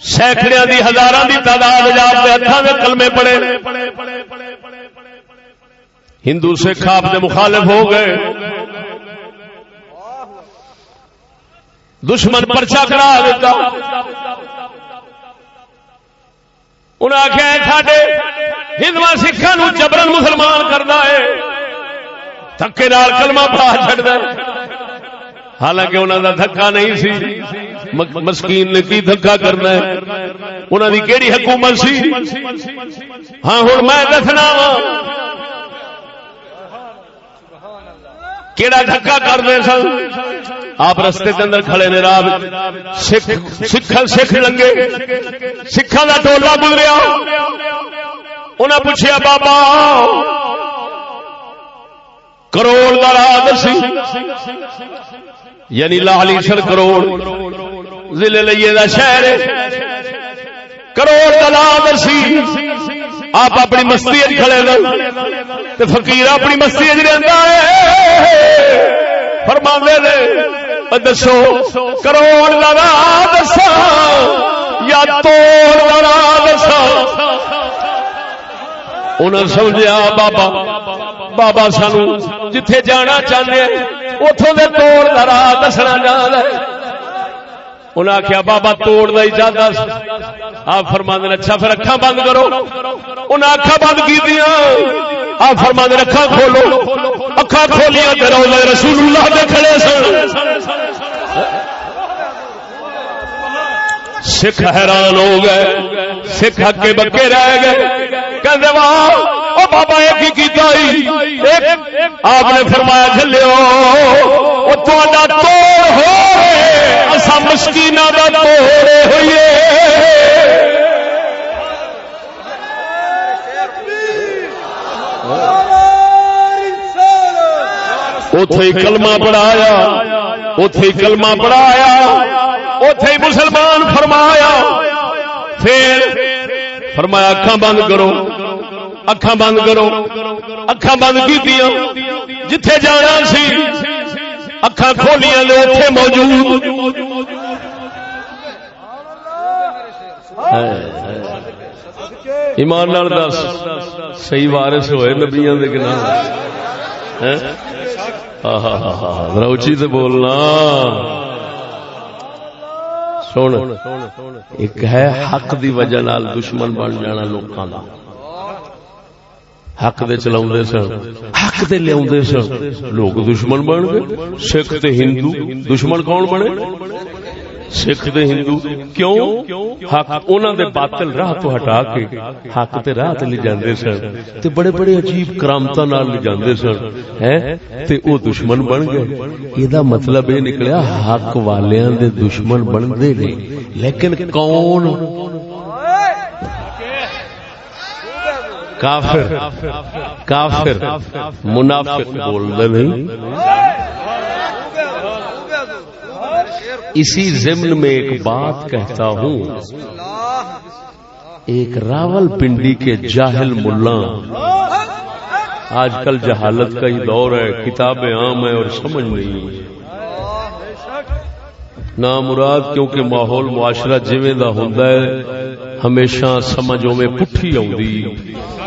سینکڑے دی ہزار دی تعداد آپ کے ہاتھوں میں کلمے پڑے۔ ہندو سکھ آپ کے مخالف ہو گئے۔ دشمن پرچا کرا دیتا۔ انہیں آخیا ہندو سکھان جبرن مسلمان کرنا ہے۔ تھکے نال کلمہ پڑا چڑھتا حالانکہ انہوں کا دھکا نہیں سی۔ مسکین نے کی دھکا کرنا ہے؟ انہوں کی کہڑی حکومت سی؟ ہاں ہوں میں دسنا وا کیڑا دھکا کرتے سن؟ آپ رستے کے اندر کھڑے نے راہ سکھ سکھ لنگے۔ سکھا کا ٹولا گزریا۔ انہیں پوچھا بابا، کروڑ کا راہ دسی یعنی لالی سر کروڑ، ضلع لئیے دا شہر کروڑ کا راہ دسی آپ اپنی مستی کھڑے دو فقیر اپنی مستی رہتا ہے۔ فرما دے دسو، کروڑ کا راہ دسا یا توڑ کا راہ دسا انہیں سمجھا بابا بابا سانو جتھے جانا چاہتے اتوں کے توڑ کا راہ دسنا چاہتا ہے. انہیں آخیا بابا، توڑ دا چاہتا آپ فرما دین اچھا پھر اکھا بند کرو. انہیں اکھا بند کی دیا آپ فرما دین اکھا کھولو. اکھا کھولیا تو روزے رسول اللہ دے کھڑے سن۔ سکھ حیران ہو گئے، سکھ ہکے بکے رہ گئے۔ واہ بابا، ایک ہی آپ نے فرمایا چلو وہ توڑ ہو ہوئیے۔ اتے کلمہ پڑھایا اتے کلمہ پڑھایا اتے مسلمان فرمایا۔ پھر فرمایا اکھا بند کرو اکھا بند کرو اکھا بند کی جتھے جانا سی اکھا کھولیاں لے اتے موجود ایمان نال دس صحیح وارث ہوئے نبیاں دے گنا روچی تو بولنا سن۔ ایک ہے حق دی وجہ نال دشمن بن جانا لوکاں دا۔ حق دے چلاؤندے سن۔ حق دے لیاوندے سن۔ لوگ دشمن بن گئے، سکھ تے ہندو۔ دشمن کون بنے؟ سکھ دے ہندو کیوں حق انہاں دے باطل راہ تو ہٹا کے حق تے راہ تے لے جاندے سن تے بڑے بڑے عجیب کرامتاں نال لے جاندے سن ہیں تے او دشمن بن گئے ایدا مطلب اے نکلیا حق والیاں دے دشمن بندے نے لیکن کون کافر کافر منافق بول دے نہیں اسی ضمن میں ایک بات کہتا ہوں۔ ایک راول پنڈی کے جاہل ملا۔ آج کل جہالت کا ہی دور ہے، کتابیں عام ہے اور سمجھ نہیں۔ نہ مراد کیونکہ ماحول معاشرہ جویں دا ہوندا ہے، ہمیشہ سمجھوں میں پٹھی آؤں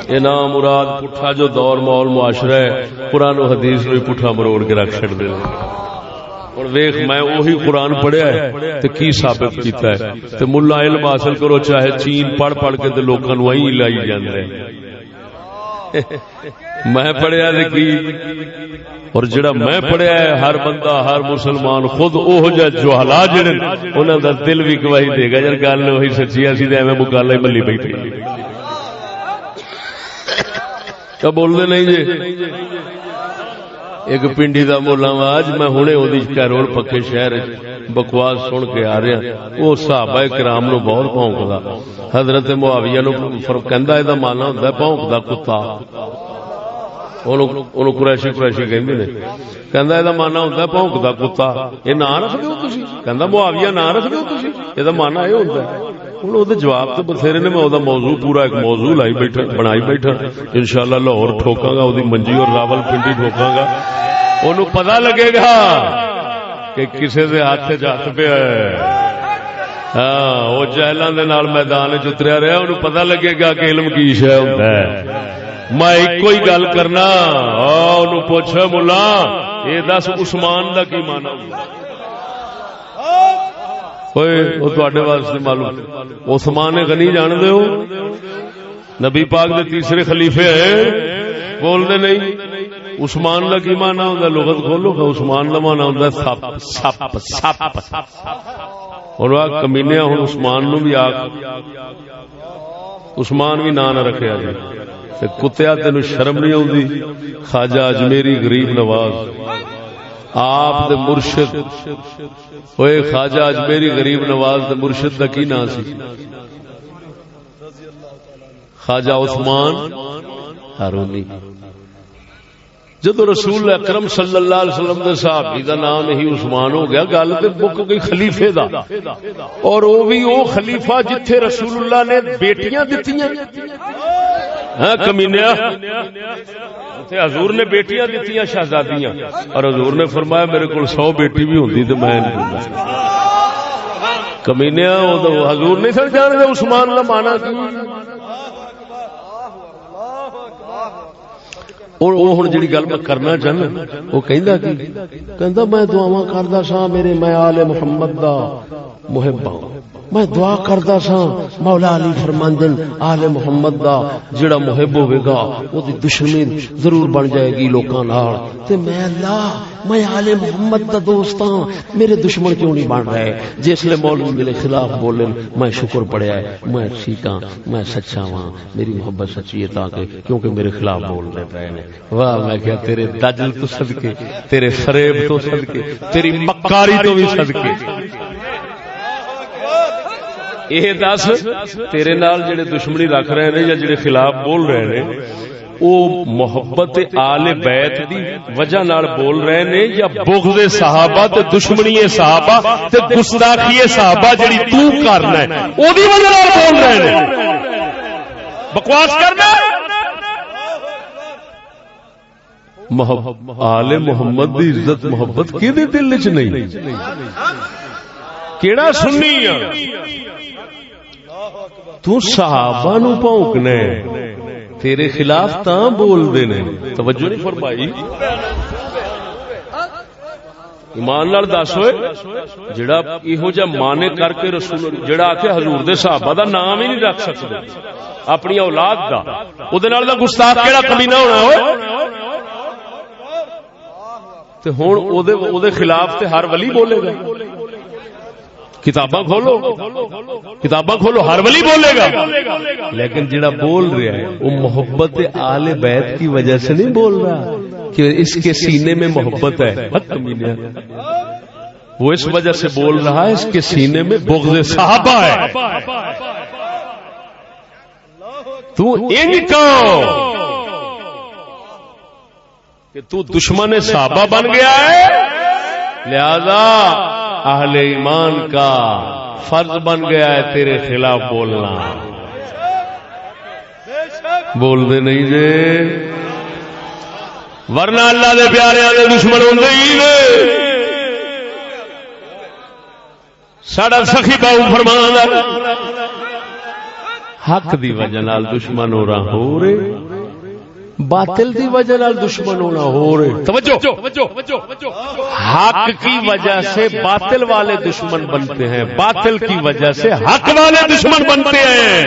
یہ نام مراد پٹھا جو دور ماحول معاشرہ ہے، قرآن و حدیث میں پٹھا مروڑ کے رکھ چڑ دے۔ اور ویخ میں وہی قرآن پڑھیا ہے تو کی ثابت کیتا ہے؟ تو ملا علم حاصل کرو، چاہے چین پڑھ پڑھ کے لوگوں وہیں لائی جاندے میں پڑھیا کی؟ اور جڑا میں پڑھیا ہے، ہر بندہ، ہر مسلمان خود اوہ جا جو حلا جڑے انہاں دا دل بھی گواہی دے گا۔ یار گل وہی سچی اسی تے ایویں مکالا ہی ملی بیٹھے کیا بول دے نہیں جی؟ ایک پنڈی دا مولا آج میں ہنے اودی کیرول پکے شہر بکواس سن کے آ رہا وہ صحابہ کرام نو بہت بھونکدا حضرت معاویہ نو فرق کہندا اے دا مانا ہوندا ہے بھونکدا کتا۔ قریشی قریشی کہ مانا ہوں پونکتا کتا۔ یہ نام رکھ دو معاویہ نام رکھ یہ مانا یہ ہوتا ہے ہوں جواب تو بتھیرے نے میں موضوع پورا ایک موضوع لائی بیٹھا بنائی بیٹھا ان شاء اللہ لاہور ٹھوکا گا وہ منجی اور راول پنڈی ٹھوکا گا ان پتا لگے گا کہ کسی کے ہاتھ چ پیا ہاں وہ جہلوں میدان چتریا رہا انہوں پتا لگے گا کہ علم کی شہ ہوتا ہے میں ایک ہی گل کرنا پوچھ ملا یہ دس عثمان دا کی مانا ہوں واسطے معلوم عثمان غنی جان دے ہو نبی پاک دے تیسرے خلیفے ہے بول دے نہیں عثمان دا کی مانا ہوں لغت کھولو کہ عثمان دا مانا ہوں سپ سپ سپ اور کمینے ہوں عثمان نو بھی آگ عثمان بھی نہ رکھے جائے کتیا تین شرم نہیں آتی خواجہ اجمیری غریب نواز آپ دے مرشد۔ ہوئے خواجہ اجمیری غریب نواز دے مرشد کا کی نام سی؟ خواجہ عثمان ہارونی۔ جدو رسول اکرم صلی اللہ علیہ وسلم دے صحابی دا نام ہی عثمان ہو گیا، گل تے مک گئی خلیفے دا۔ اور وہ بھی وہ خلیفہ جتھے رسول اللہ نے بیٹیاں دتیاں۔ ہاں کمینیا۔ حضور نے بیٹیاں دتیاں، شہزادیاں۔ اور حضور نے فرمایا، میرے کو سو بیٹی بھی ہوتی تو میں کمینیا حضور نہیں سر جان جانے عثمان کا مانا اور وہ ہوں جی گل میں کرنا چاہنا وہ کہندا کی، کہندا، میں دعاواں کردا سا میرے میں آل محمد دا۔ محب ہوں میں دعا کردا سا، مولا علی فرماندن، آل محمد دا جڑا محب ہوے گا او دی دشمنی ضرور بن جائے گی لوکاں نال۔ تے میں اللہ، میں آل محمد دا دوست ہاں میرے دشمن کیوں نہیں بن رہے؟ جس لے مولوی میرے خلاف بولن، میں شکر پڑیا ہے، میں ٹھیک ہاں، میں سچا ہاں میری محبت سچی ہے تاکہ کیونکہ میرے خلاف بول رہے پے نے۔ واہ، میں کیا تیرے دجل تو صدقے، تیرے فریب تو صدقے، تیری مکاری تو بھی صدقے۔ یہ دس تیرے نال جڑے دشمنی رکھ رہے ہیں یا جڑے خلاف بول رہے ہیں او محبت آل بیت دی وجہ نال بول رہے نے یا بغض صحابہ تے دشمنی صحابہ تے گستاخی صحابہ جڑی تو کرنا ہے او دی وجہ نال بول رہے نے بکواس کرنا آل محمد دی عزت محبت کی دل چ نہیں کیڑا سننی تو صحابہ نو پونکنے تیرے خلاف تا بول دے توجہ نہیں فرمائی۔ ایمان لال دس ہوئے۔ جڑا یہو جا مانے کر کے رسول جڑا آ کے حضور دے صحابہ دا نام ہی نہیں رکھ سکتے۔ اپنی اولاد دا۔ او دے نال دا گستاخ کیڑا کمینہ ہونا ہوئے تے ہن او دے او دے خلاف تے ہر ولی بولے گا۔ کتاباں کھولو۔ کتاباں کھولو، ہر ولی بولے گا۔ لیکن جڑا بول رہا ہے، وہ محبت آل بیت کی وجہ سے نہیں بول رہا کہ اس کے سینے میں محبت ہے۔ وہ اس وجہ سے بول رہا ہے، اس کے سینے میں بغض صحابہ ہے۔ تو ان کا کہ تو دشمن صحابہ بن گیا ہے۔ لہذا اہل ایمان کا فرض بن گیا ہے تیرے خلاف بولنا۔ بول دے نہیں جے۔ ورنہ اللہ دے پیارے والے دشمن ہوں ساڈا سخی باؤ فرمان حق دی وجہ دشمن ہو رہا ہو رہے۔ باطل دی وجہ نال دشمن ہونا ہو رہے توجہ! حق کی وجہ سے باطل والے دشمن بنتے ہیں۔ باطل کی وجہ سے حق والے دشمن بنتے ہیں۔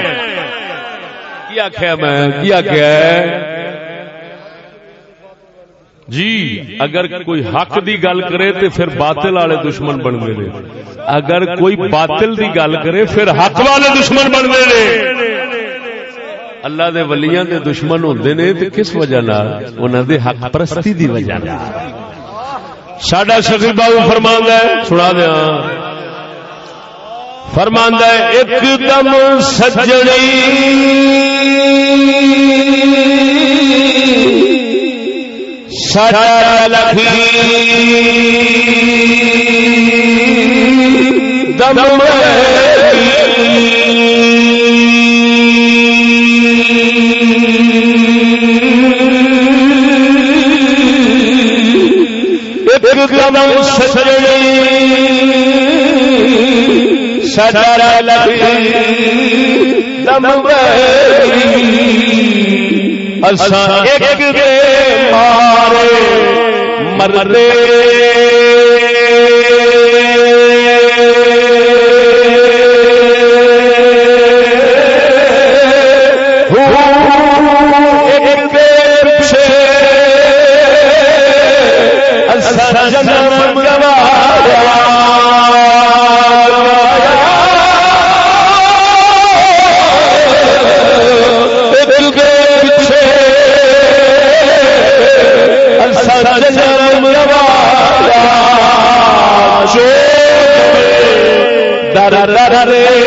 کیا کیا میں؟ کیا کیا جی اگر کوئی حق دی گل کرے تو پھر باطل والے دشمن بن گئے اگر کوئی باطل دی گل کرے پھر حق والے دشمن بن گئے اللہ دے ولیاں دے دشمن ہوندے نے تے کس وجہ نال؟ انہاں دے حق پرستی دی وجہ نال۔ ساڈا شفیع بابو فرماندا ہے، سنا دیاں فرماندا ہے، ایک دم سجڑی۔ ساڈا لکھی۔ دم ہے۔ قدم سجر لگی دم ایک دے مارے مردے در در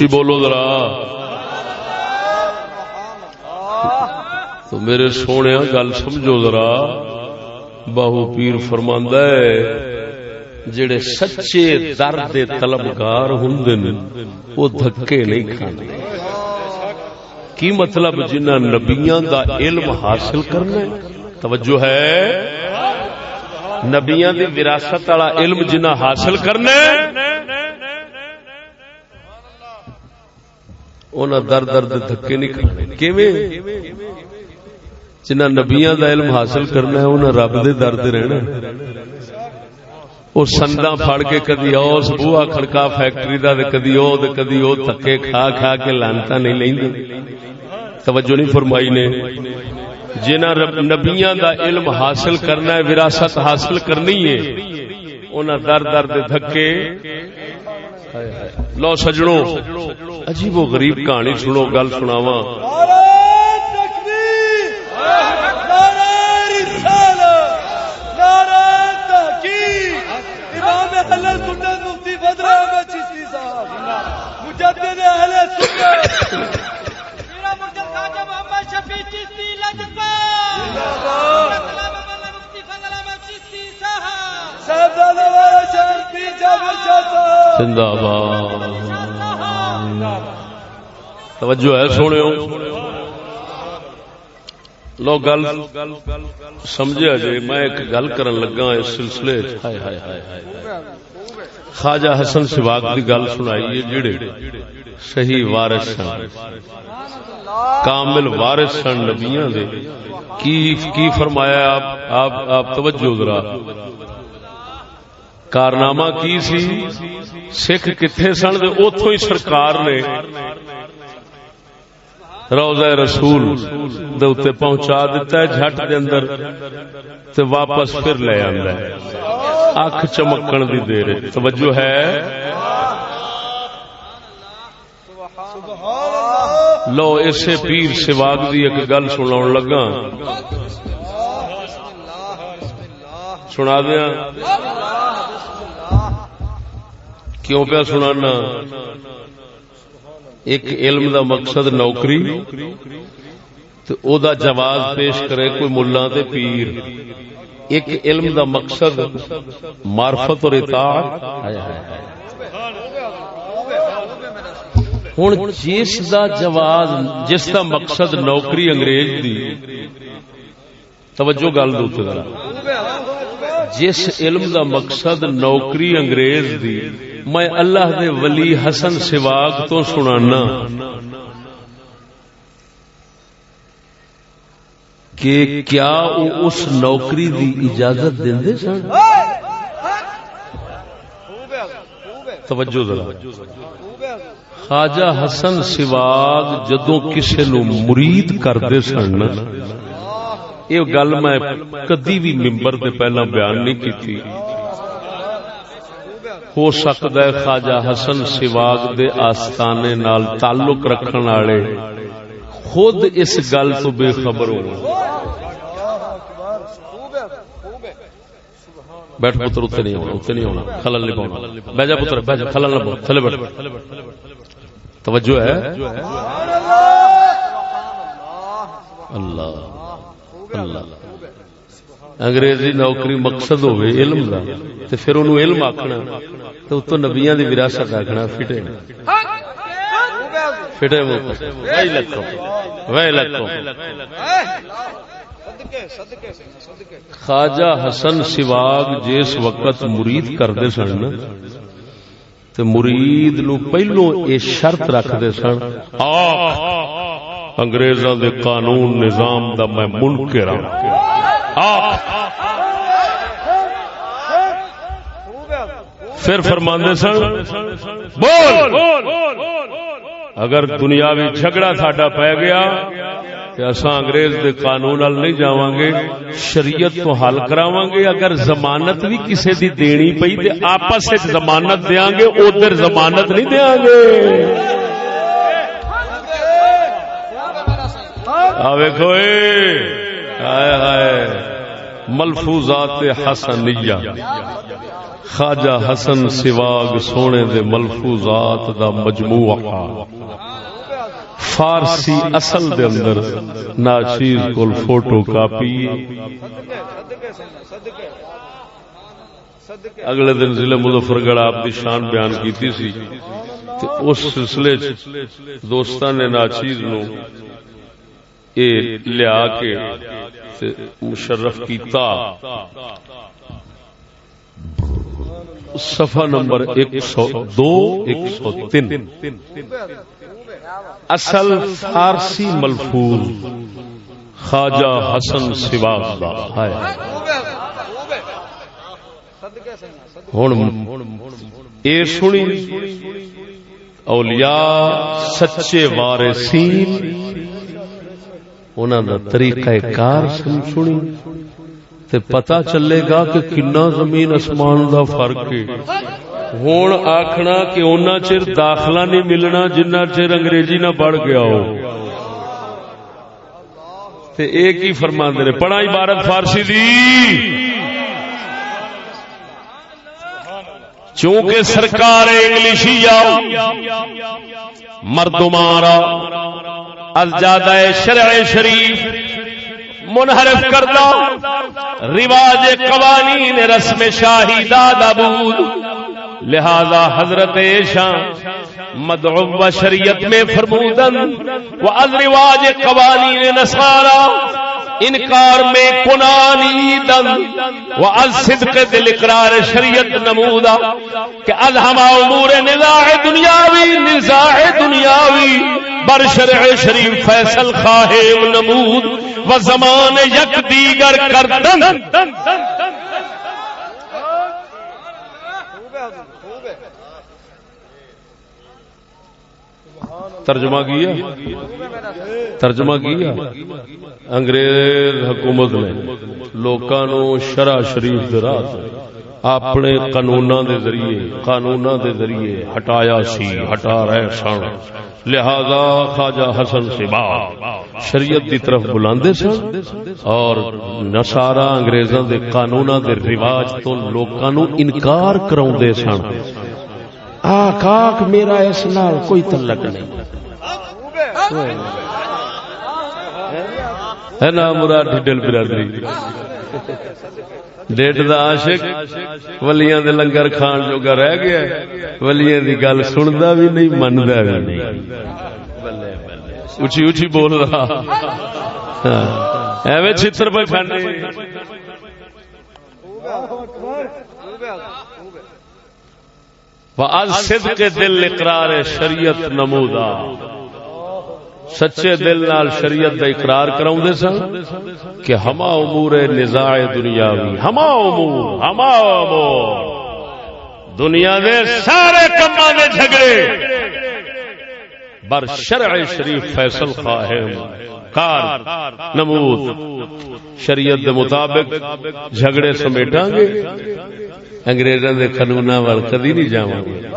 اچھی بولو ذرا۔ تو میرے سونے گل سمجھو ذرا۔ باہو پیر فرماندہ ہے، جڑے سچے درد طلبگار ہوں وہ دھکے نہیں کھانے کی مطلب جنہ نبیاں دا علم حاصل کرنا توجہ ہے۔ نبیاں دی وراثت والا علم جنہ حاصل کرنا انہاں در درد دھکے نہیں کھانے کیویں؟ جنہ نبیاں دا علم حاصل کرنا ہے، انہاں رب دے در دے رہنا وہ سندا پھڑ کے کدی اس بوہا کھڑکا فیکٹری دا تے کدی او تے کدی او تھکے کھا کھا کے لانتا نہیں لیندے۔ توجہ نہیں فرمائی نے۔ جنہ نبیاں دا علم حاصل کرنا ہے، وراثت حاصل کرنی ہے، انہاں در در دے دھکے۔ لو سجڑوں عجیب و غریب کہانی سنو گل سناواں۔ زندہ توجہ ہے سونے لو، گل سمجھا جی میں ایک گل کرن لگا اس سلسلے خواجہ حسن سواگ کی گل سنائی جڑے صحیح وارث سن کامل وارث سن نبیاں دے۔ کی کی فرمایا آپ آپ آپ توجہ ذرا۔ کارنامہ کی سی؟ سکھ کتنے سن؟ اتو ہی سرکار نے روزہ رسول دے پہنچا دیتا ہے، جھٹ دے اندر تے واپس پھر لے آندا ہے۔ اکھ چمکن دی دیر توجہ ہے؟ لو، اسے پیر سواگ دی ایک گل سناون لگا۔ سنا دیا کیوں پیا سنانا؟ ایک علم دا مقصد نوکری تو او دا جواز پیش کرے کوئی ملا تے پیر۔ ایک علم دا مقصد معرفت اور اطاعت۔ ہوں جس دا جواز، جس دا مقصد نوکری انگریز دی، توجہ گل دو جس علم دا مقصد نوکری انگریز دی میں اللہ دے ولی حسن سواگ تو سنانا کہ کیا وہ اس نوکری دی اجازت دے سن؟ توجہ ذرا۔ خواجہ حسن سواگ جدو کسی نو مرید کرتے سن یہ گل میں کدی بھی ممبر دے پہلا بیان نہیں کی ہو سکتا ہے خواجہ حسن سواگ دے آستانے نال تعلق رکھن والے۔ خود اس گل تو بے خبر ہو۔ بیٹھ پتر، اتنے نہیں ہونا، اتنے نہیں ہونا۔ خلل نہیں پاؤنا۔ بہ پتر، بہ خلل نہ پاؤ۔ تھلے بیٹھ۔ توجہ ہے؟ اللہ۔ اللہ۔ انگریزی نوکری مقصد ہوئے علم دا، تے پھر انہوں علم آکھنا تو اتو نبیان دی وراثت آکھنا، فٹے۔ فٹے وہ۔ وہی لکھو۔ وہی لکھو۔ خواجہ حسن سواگ جس وقت مرید کردے سن نا تے مرید نو پہلو اے شرط رکھدے سن آخ انگریزاں دے قانون نظام دا میں منکر ہوں آخ پھر فرماندے سن، بول۔ اگر دنیاوی جھگڑا ساڈا پی گیا کہ اساں انگریز دے قانون نال نہیں جاواں گے شریعت تو حل کراواں گے اگر ضمانت بھی کسے دی دینی پئی تے آپس وچ ضمانت دیاں گے ادھر ضمانت نہیں دیاں گے آ ویکھو اے۔ ہائے ہائے، ملفوظات حسنیہ۔ خواجہ حسن سواگ سونے دے ملفوظات دا مجموعہ۔ فارسی اصل دے اندر ناچیز کول فوٹو کاپی۔ اگلے دن ضلع مظفر گڑھ آپ کی شان بیان کیتی سی۔ اس سلسلے دوستان نے ناچیز نو لیا کے مشرف کیتا۔ صفحہ نمبر ایک سو دو، ایک سو تین۔ اصل فارسی ملفوظ، خواجہ حسن سواگ دا۔ ہے ہن اے سنی، اولیاء، سچے وارثین انہاں دا طریقہ کار سنی، تے پتا چلے گا کہ کنا زمین اسمان دا فرق ہے۔ ہوں آخنا کہ اونا چر داخلہ نہیں ملنا جنہ چر انگریزی نہ پڑھ گیا ہو۔ تے ایک ہی فرما دے پڑھا عبارت فارسی دی۔ چونکہ سرکار انگلشی آؤ مردمارا الجادہ شرع شریف، منحرف کردہ، رواج قوانین رسم شاہی دادا بود لہذا حضرت شاہ مدعو و شریعت میں فرمودن، و از رواج قوانین نصارا، انکار میں کنانی دن و از صدق دل اقرار شریعت نمودا کہ از ہما امور نزاع دنیاوی نزاع دنیاوی، بر شرع شریف فیصل خواہم نمود، و زمان یک دیگر کردن۔ ترجمہ کیا؟ ترجمہ کیا؟ انگریز حکومت نے لوکاں شرع شریف دے راہ اپنے قانوناں دے ذریعے، قانوناں دے ذریعے ہٹایا سی، ہٹا رہے سن۔ لہذا خواجہ حسن سے شریعت دی طرف بلاندے سن اور نصارا انگریزاں دے قانوناں دے رواج تو لوکاں نو انکار کراوندے سن۔ آخ آخ میرا اس نال کوئی تعلق نہیں۔ ہے نا مراد ڈل برادری۔ ڈیٹ دا عاشق ولیاں دے لنگر کھان جوگا رہ گیا ولیاں دی گل سندا بھی نہیں، مندا بھی نہیں۔ اچھی اچھی بول رہا۔ ہاں۔ ایویں چھتر پہ کھانے وَأَذْ صِدْقِ دل اقرار شریعت نمودا سچے دل نال شریعت دا اقرار کراؤں دے سن کہ ہما امور نزاع دنیاوی، ہما امور ہما امور۔ دنیا دے سارے کما دے جھگڑے۔ بر شرع شریف فیصل خواہم کار، نمود۔ شریعت دے مطابق جھگڑے سمیٹاں گے۔ انگریزاں دے قانوناں وال کدی نہیں جاواں گے۔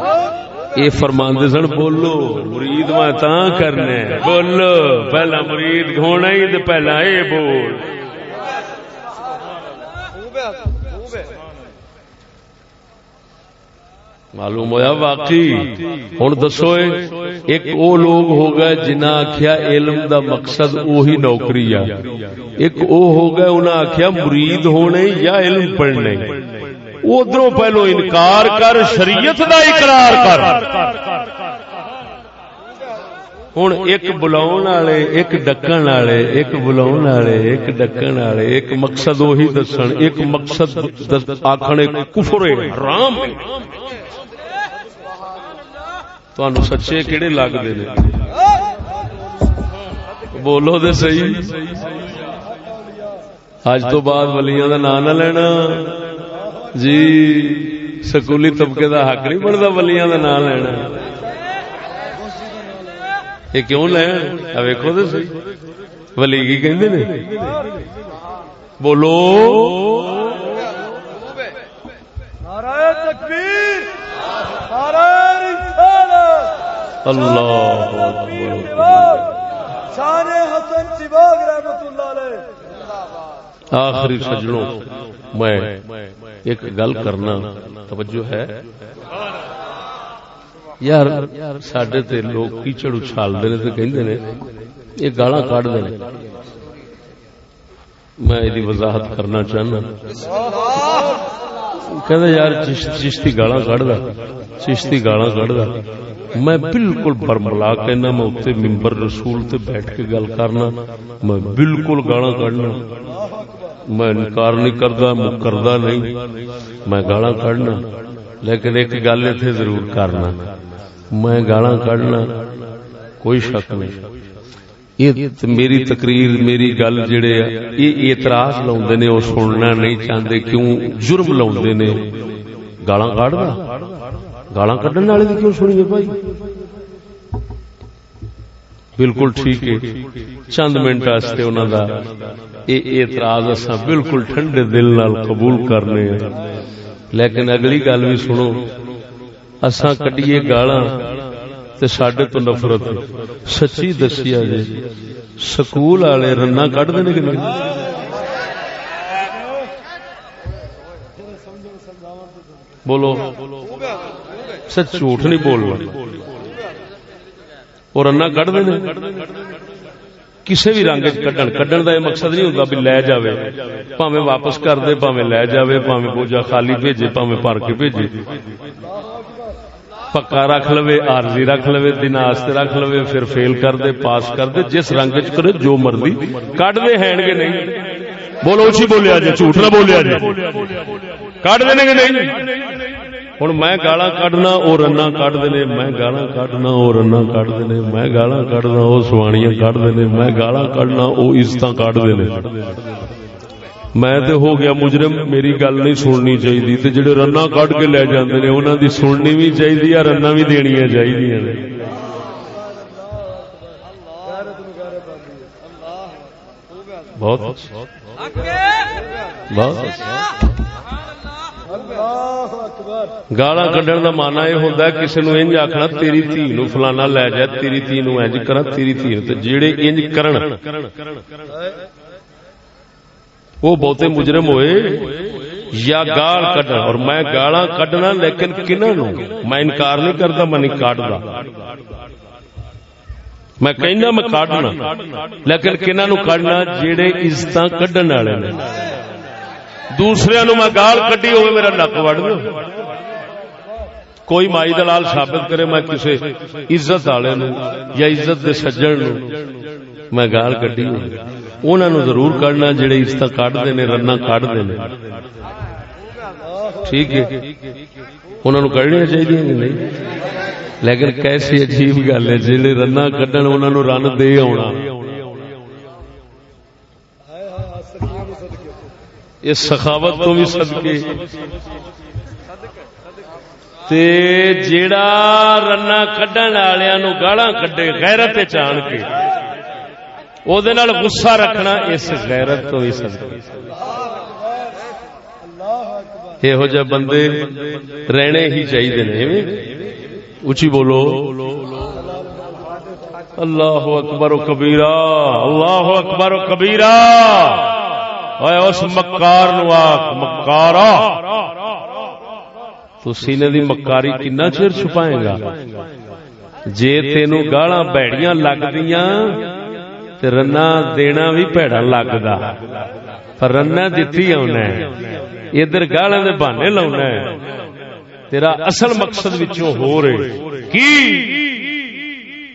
یہ فرماندے سن، بولو، مرید میں تا کرنے۔ بولو، پہلا مرید ہونا ہی تے پہلا اے بول۔ معلوم ہویا واقعی؟ ہوں دسو ایک او لوگ ہو گئے جنہ آخیا علم دا مقصد اوہی نوکری آ۔ ایک او ہو گئے انہیں آخیا مرید ہونے یا علم پڑھنے۔ ادھر پہلو انکار کر، شریعت دا اقرار کر۔ ہوں ایک بلاؤ والے، ایک ڈکن والے، ایک بلاؤ والے، ایک ڈکن والے، ایک مقصد وہی دسن، ایک مقصد آخر کفر حرام تہن سچے کہڑے لگتے ہیں بولو تو صحیح۔ اج تو بعد ولیاں کا نام نہ لینا۔ جی سکولی طبقے کا حق نہیں بنتا ولیاں کا نام لینا یہ کیوں لین ویکو تو سی ولی کی کہندے نے بولو اللہ آخری سجنوں میں ایک گل کرنا توجہ ہے۔ یار سڈے تے لوگ کیچڑ اچھالتے نے کہندے نے، یہ گالا کٹ دے میں یہ وضاحت کرنا چاہنا۔ کہ یار، چشتی گالا کٹ چشتی گالا کٹ میں بالکل برملا کہنا، میں اتنے ممبر رسول تے بیٹھ کے گل کرنا، میں بالکل گالا کڈنا میں انکار نہیں کرتا کردا نہیں۔ میں گالا کڈنا لیکن ایک گل اتنے ضرور کرنا۔ میں گالا کڈنا کوئی شک نہیں۔ میری تقریر، میری گل جڑے یہ اعتراض لاؤندے نے، وہ سننا نہیں چاہتے کیوں جرم لاؤندے نے؟ گالا کڈ گالا کڈن والے کیوں سنیے بھائی؟ بالکل ٹھیک ہے۔ چند منٹ واسطے انہوں دا یہ اعتراض اصا بالکل ٹھنڈے دل نال قبول کرنے لیکن اگلی گل بھی سنو۔ اساں کڈیے گالا سڈے تو نفرت۔ سچی دسیا جی سکول والے رنا کٹ دے کہ بولو۔ سچ جھوٹ نہیں بولنا۔ وہ رنا کٹ دے کسی بھی رنگ کڈن کڈن کا یہ مقصد نہیں ہوتا بھی لے جائے پاوے واپس کر دے پاوے لے جائے پاوے بوجھا خالی بھیجے پاوے پار کے بھیجے۔ پکا رکھ لو آرزی رکھ لو دن آستے رکھ لو پھر فیل کر دے، پاس کر دے، جس رنگ چ کرے، جو مرضی کٹ دے، ہیں گے نہیں۔ بولو اچھی بولیا جی جھوٹ نہ بولیا جی۔ کٹ دیں گے نہیں۔ ہوں میں گالا کڈنا وہ رنا کٹ دے میں گالا کڈنا وہ رنا کٹ دے میں گالا کڈنا وہ سوانیاں کٹ دے میں گالا کڈنا وہ عزت کٹ دے میں تے ہو گیا مجرم میری گل نہیں سننی چاہیے تے جڑے رنا کٹ کے لے جاندے نے انہاں دی سننی بھی چاہیے رنا بھی دینیاں چاہیے بہت بہت گالا کڈن کا مانا یہ ہوتا ہے کسی نو انج آخنا تیری دھی نو فلانا لے جائے تیری دھی نو انج کرا، تیری دھی جڑے انج کرن۔ وہ بہتے مجرم ہوئے، یا گال کڈنا اور میں گالا کڈنا، لیکن کنہوں میں انکار نہیں کرتا میں نہیں کاٹتا میں کہنا میں کاٹنا۔ لیکن کنہوں کڈنا جہے عزت کڈن والے نے۔ دوسرے نو میں گال کڈی ہوئے میرا نک وڑ کوئی مائی دلال ثابت کرے میں کسی عزت والے یا عزت دے سجن میں گال کڈی ہوئی انہوں ضرور کڈنا جڑے اس طرح کٹتے نے رنا کٹتے ہیں ٹھیک ہے۔ انہوں کڈنیا چاہیے نہیں؟ لیکن کیسی عجیب گل ہے جی رنا کڈن انہوں رن دے آنا اس سخاوت تو بھی سدکے تے جیڑا رنا کڈن والوں گالا کڈے غیرت چان کے غصہ رکھنا اس غیرت تو ہی یہو جہ بندے رہنے ہی چاہیے اچھی بولو۔ اللہ اکبر و کبیرا اللہ اکبر و کبیرہ۔ کبیرا اس مکار نو آکھ مکارا تو سینے دی مکاری کنا چر چھپائے گا جے تینو گالاں بیڑیاں لگدیاں تے رنا دینا بھی پیڑا لگدا پر رنا دتی اونا ہے ادھر گالاں دے بہانے لاونا ہے تیرا اصل مقصد وچوں ہو رہے کی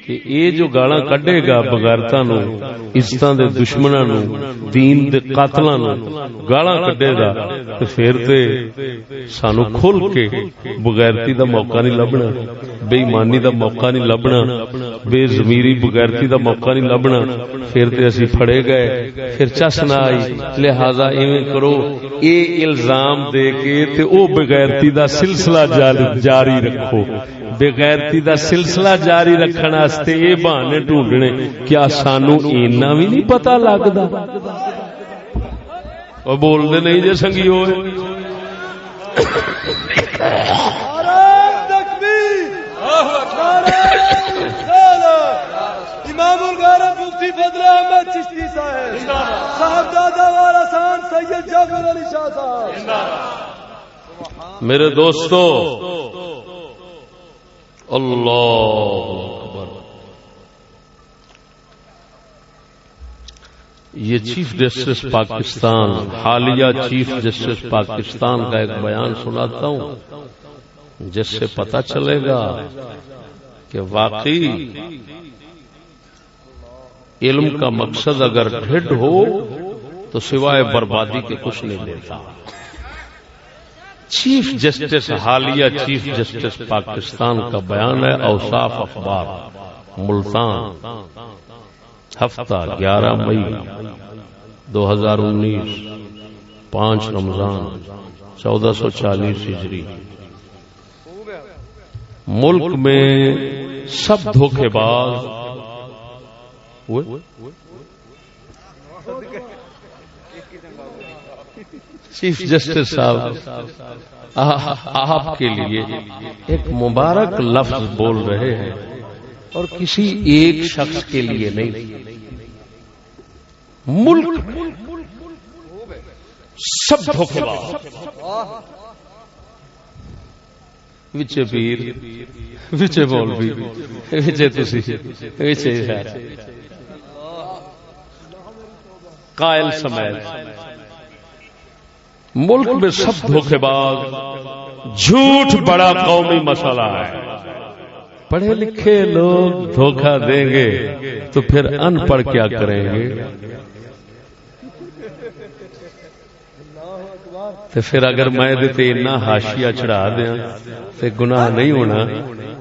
کہ اے جو گالاں کڈے گا بغیرتا نو عزتاں دے دشمناں نو دین دے قاتلاں نو گالاں کڈے گا، تے پھر تے سانو کھل کے بغیرتی دا موقع نہیں لبنا بے ایمانی دا موقع نہیں لبنا بے ضمیری بغیرتی دا موقع نہیں لبنا، پھر تے اسی پھڑے گئے، پھر چس نہ آئی، لہذا ایویں کرو اے الزام دے کے تے او بغیرتی دا سلسلہ جاری رکھو۔ بغیرتی دا سلسلہ جاری رکھنے واسطے یہ بہانے ڈھونڈنے کیا سانو اینا بھی نہیں پتا لگتا بولتے نہیں جی سنگی ہوئے۔ امام الغیرت مفتی فضل احمد چشتی صاحب۔ صاحب دادا والا سان سید جعفر علی شاہ صاحب۔ میرے دوستو اللہ اکبر۔ یہ چیف جسٹس پاکستان حالیہ چیف جسٹس پاکستان کا ایک بیان سناتا ہوں جس سے پتا چلے گا کہ واقعی علم کا مقصد اگر ڈھڈ ہو تو سوائے بربادی کے کچھ نہیں دیتا۔ چیف جسٹس حالیہ چیف جسٹس پاکستان کا بیان ہے، اوصاف اخبار، ملتان، ہفتہ گیارہ مئی، دو ہزار انیس، پانچ رمضان، چودہ سو چالیس ہجری۔ ملک میں سب دھوکے باز چیف جسٹس صاحب، آپ کے لیے ایک مبارک لفظ بول رہے ہیں اور کسی ایک شخص کے لیے نہیں۔ ملک سب دھوکے وچے پیر، وچے مولوی، وچے تسی، وچے قائل سمیت۔ ملک میں سب دھوکے باز جھوٹ بڑا قومی مسئلہ ہے۔ پڑھے لکھے لوگ دھوکہ دیں گے تو پھر ان پڑھ کیا کریں گے؟ تو پھر اگر میں دیتے اتنا ہاشیا چڑھا دیا تو گناہ نہیں ہونا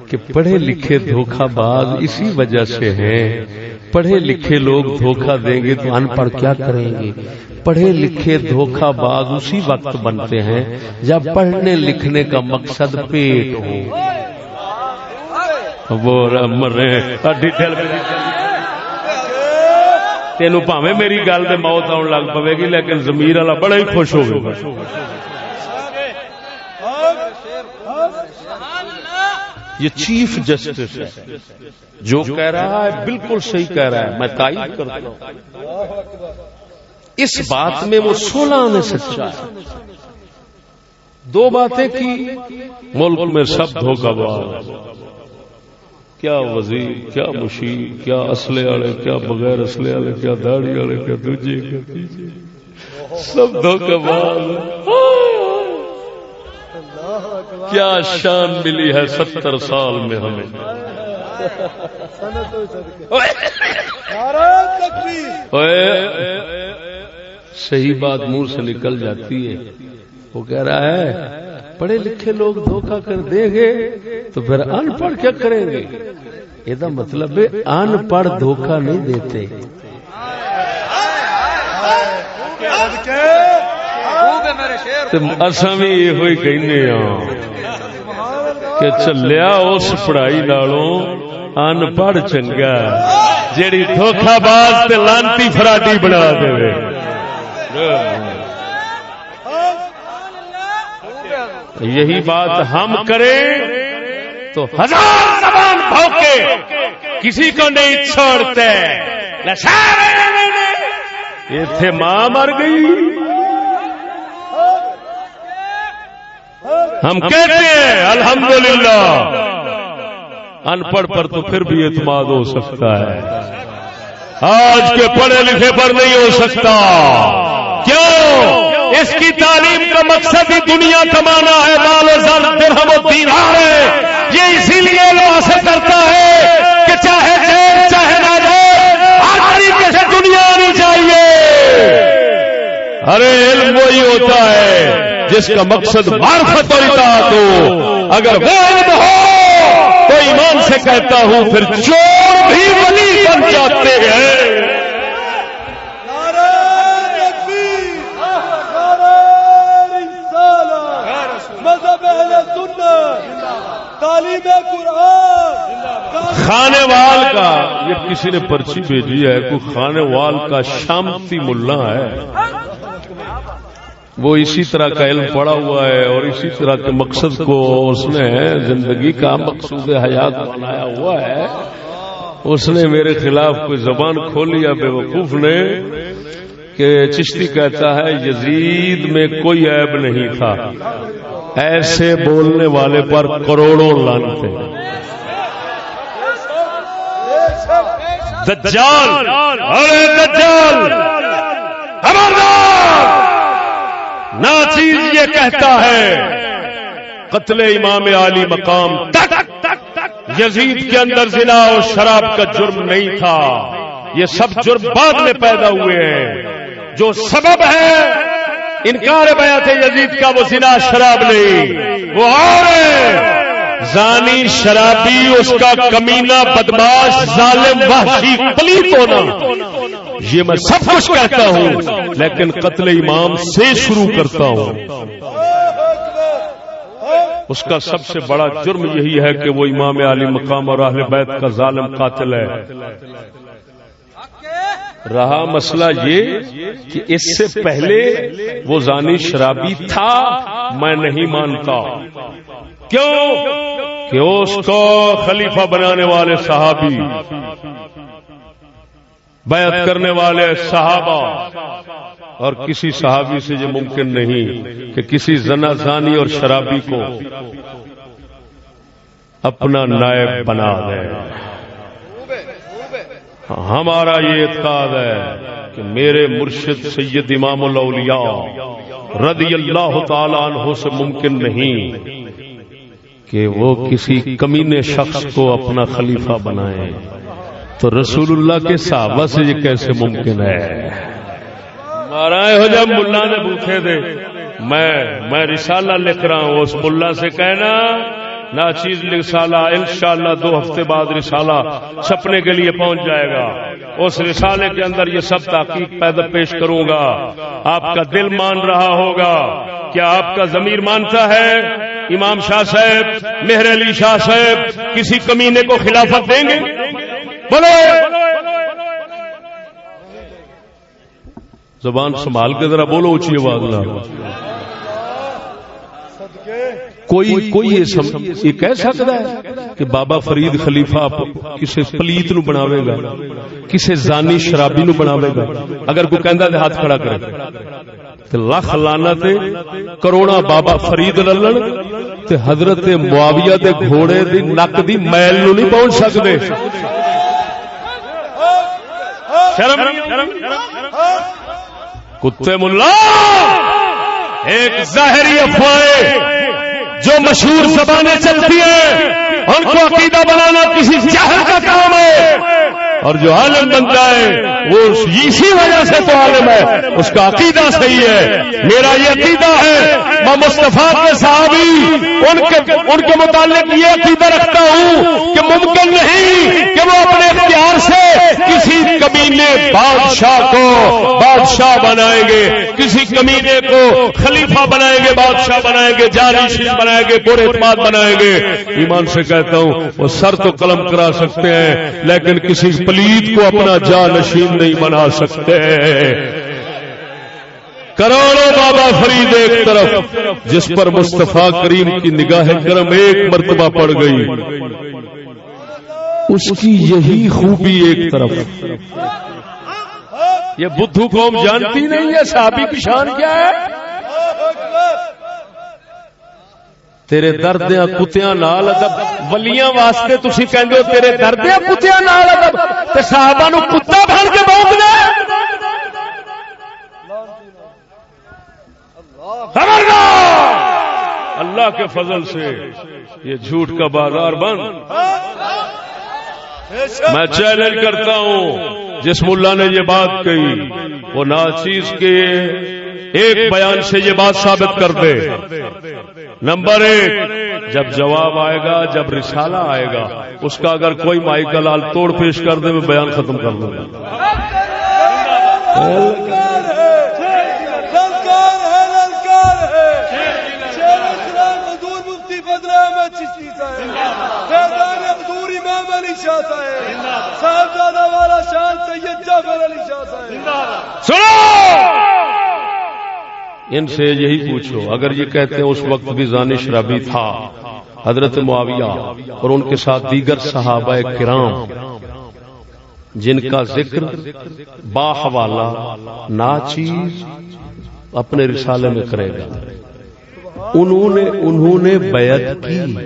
کہ پڑھے لکھے دھوکہ باز اسی وجہ سے ہیں۔ پڑھے لکھے لوگ دھوکہ دیں گے تو ان پڑھ کیا کریں گے؟ پڑھے لکھے دھوکہ باز اسی وقت بنتے ہیں جب پڑھنے لکھنے کا مقصد پیٹ ہو۔ وہ مرے پاوے میری گل دے موت آن لگ پوے گی، لیکن زمیر والا بڑا ہی خوش ہوگا یہ چیف جسٹس ہے۔ جو کہہ رہا ہے، بالکل صحیح کہہ رہا ہے۔ میں تائید کرتا ہوں۔ اس بات میں وہ سولہ آنے سچا ہے۔ دو باتیں کی ملک میں سب دھوکہ باز کیا وزیر کیا مشیر کیا اسلحے والے کیا بغیر اسلحے والے کیا داڑھی والے کیا دوجے کیا تیجے۔ سب دھوکہ باز کیا شان ملی ہے ستر سال میں ہمیں۔ صحیح بات منہ سے نکل جاتی ہے۔ وہ کہہ رہا ہے، پڑھے لکھے لوگ دھوکہ کر دیں گے تو پھر ان پڑھ کیا کریں گے؟ یہ مطلب ہے ان پڑھ دھوکہ نہیں دیتے۔ اصا بھی یہ کہنے ہاں کہ چلیا اس پڑھائی نالوں ان پڑھ چنگا جیڑی دھوکھا باز لانتی فراڈی بنا دے۔ یہی بات ہم کریں تو ہزار زبان بھوکے کسی کو نہیں چھوڑتے۔ تھے ماں مر گئی۔ ہم کہتے ہیں الحمدللہ۔ ان پڑھ پر تو پھر بھی اعتماد ہو سکتا ہے۔ آج کے پڑھے لکھے پر نہیں ہو سکتا۔ کیوں؟ اس کی تعلیم کا مقصد ہی دنیا کمانا ہے، بال و زر درہم و دینار ہے۔ یہ اسی لیے لو حاصل کرتا ہے کہ چاہے جیل، چاہے نہ جیل ہر طریقے سے دنیا آنی چاہیے؟ ارے علم وہی ہوتا ہے جس کا مقصد معرفت اور اطاعت ہو۔ اگر وہ علم ہو تو ایمان سے کہتا ہوں، پھر چور بھی ولی بن جاتے ہیں۔ تعلیم قرآن! خانے وال کا، یہ کسی نے پرچی بھیجی ہے، کوئی خانے وال کا شامتی ملا ہے۔ وہ اسی طرح کا علم پڑا ہوا ہے اور اسی طرح کے مقصد کو اس نے زندگی کا مقصود حیات بنایا ہوا ہے۔ اس نے میرے خلاف کوئی زبان کھولی بے وقوف نے، کہ چشتی کہتا ہے، یزید میں کوئی عیب نہیں تھا۔ ایسے بولنے والے پر کروڑوں لانتے دجال، ارے دجال! نہ چیز یہ کہتا ہے، قتل امام علی مقام تک، یزید کے اندر زنا اور شراب کا جرم نہیں تھا۔ یہ سب جرم بعد میں پیدا ہوئے ہیں۔ جو سبب ہے انکار بیعت یزید کا، وہ زنا شراب نہیں وہ اور زانی شرابی، اس کا کمینہ، بدماش، ظالم، وحشی پلیت ہونا یہ میں سب کچھ کہتا ہوں، لیکن قتل امام سے شروع کرتا ہوں۔ اس کا سب سے بڑا جرم یہی ہے کہ وہ امام علی مقام اور اہل بیت کا ظالم قاتل ہے۔ رہا مسئلہ یہ کہ اس سے پہلے وہ زانی شرابی تھا، میں نہیں مانتا۔ کیوں؟ کہ اس کو خلیفہ بنانے والے صحابی، بیعت کرنے والے صحابہ، اور کسی صحابی سے یہ ممکن نہیں کہ کسی زنا زانی اور شرابی کو اپنا نائب بنا دے۔ ہمارا یہ اعتقاد ہے کہ میرے مرشد سید امام الاولیاء رضی اللہ تعالی عنہ سے ممکن نہیں کہ وہ کسی کمینے شخص کو اپنا خلیفہ بنائے۔ تو رسول اللہ کے صحابہ سے یہ کیسے ممکن ہے؟ ہو جب ملا نے بوکھے دے۔ میں میں رسالہ لکھ رہا ہوں، اس ملا سے کہنا نہ چیز رسالہ، انشاءاللہ دو ہفتے بعد رسالہ چھپنے کے لیے پہنچ جائے گا۔ اس رسالے کے اندر یہ سب تحقیق پیدا پیش کروں گا۔ آپ کا دل مان رہا ہوگا۔ کیا آپ کا ضمیر مانتا ہے؟ امام شاہ صاحب، مہر علی شاہ صاحب، کسی کمینے کو خلافت دیں گے؟ بولو! زبان سنبھال کے ذرا بولو اچھی آواز نہ کوئی کوئی یہ کہہ سکتا ہے کہ بابا فرید خلیفہ کسی پلیت نو بناوے گا کسی زانی شرابی نو بناوے گا۔ اگر کوئی کہندا تے ہاتھ کھڑا کرے۔ تے لاکھ لانا تے کروڑا بابا فرید للن تے حضرت معاویہ دے گھوڑے دی نک دی میل نو نہیں پہنچ سکدے۔ شرم کتے ملا! ایک ظاہری افواہیں جو مشہور زبانیں چلتی ہیں، ان کو عقیدہ بنانا کسی جاہل کا کام ہے۔ اور جو عالم بنتا ہے، وہ اسی وجہ سے تو عالم ہے، اس کا عقیدہ صحیح ہے۔ میرا یہ عقیدہ ہے میں مصطفیٰ کے صحابی، ان کے ان کے متعلق یہ عقیدہ رکھتا ہوں کہ ممکن نہیں کہ وہ اپنے اختیار سے کسی کمینے بادشاہ کو بادشاہ بنائیں گے، کسی کمینے کو خلیفہ بنائیں گے، بادشاہ بنائیں گے جانشین بنائیں گے برے اعتماد بنائیں گے۔ ایمان سے کہتا ہوں، وہ سر تو قلم کرا سکتے ہیں، لیکن کسی پلیت کو اپنا جانشین نہیں بنا سکتے۔ کروڑوں بابا فرید ایک طرف، جس پر مصطفیٰ کریم کی نگاہ کرم ایک مرتبہ پڑ گئی۔ اس کی یہی خوبی ایک طرف۔ یہ بدھو قوم جانتی نہیں ہے، صحابی کی شان کیا ہے؟ تیرے دردیاں کتیاں نال ادب، ولیاں واسطے تسی کہندے ہو، تیرے دردیاں کتیاں نال ادب، تے صحابہ نو کتا بن کے بھونکنا خبردار اللہ کے فضل سے یہ جھوٹ کا بازار بند۔ میں چیلنج کرتا ہوں، جس ملا نے یہ بات کہی، وہ ناچیز کے ایک بیان سے یہ بات ثابت کر دے۔ نمبر ایک، جب جواب آئے گا، جب رسالہ آئے گا، اس کا اگر کوئی مائی کا لال توڑ پیش کر دے، میں بیان ختم کر دوں۔ گا حضور امام علی شاہ صاحب صاحبزادہ والا شان سید جعفر علی شاہ صاحب سنو! ان سے یہی پوچھو، اگر یہ کہتے ہیں اس وقت بھی زانی شرابی تھا، حضرت معاویہ اور ان کے ساتھ دیگر صحابہ کرام، جن کا ذکر با حوالہ ناچیز اپنے رسالے میں کرے گا۔ انہوں نے انہوں نے بیعت کی۔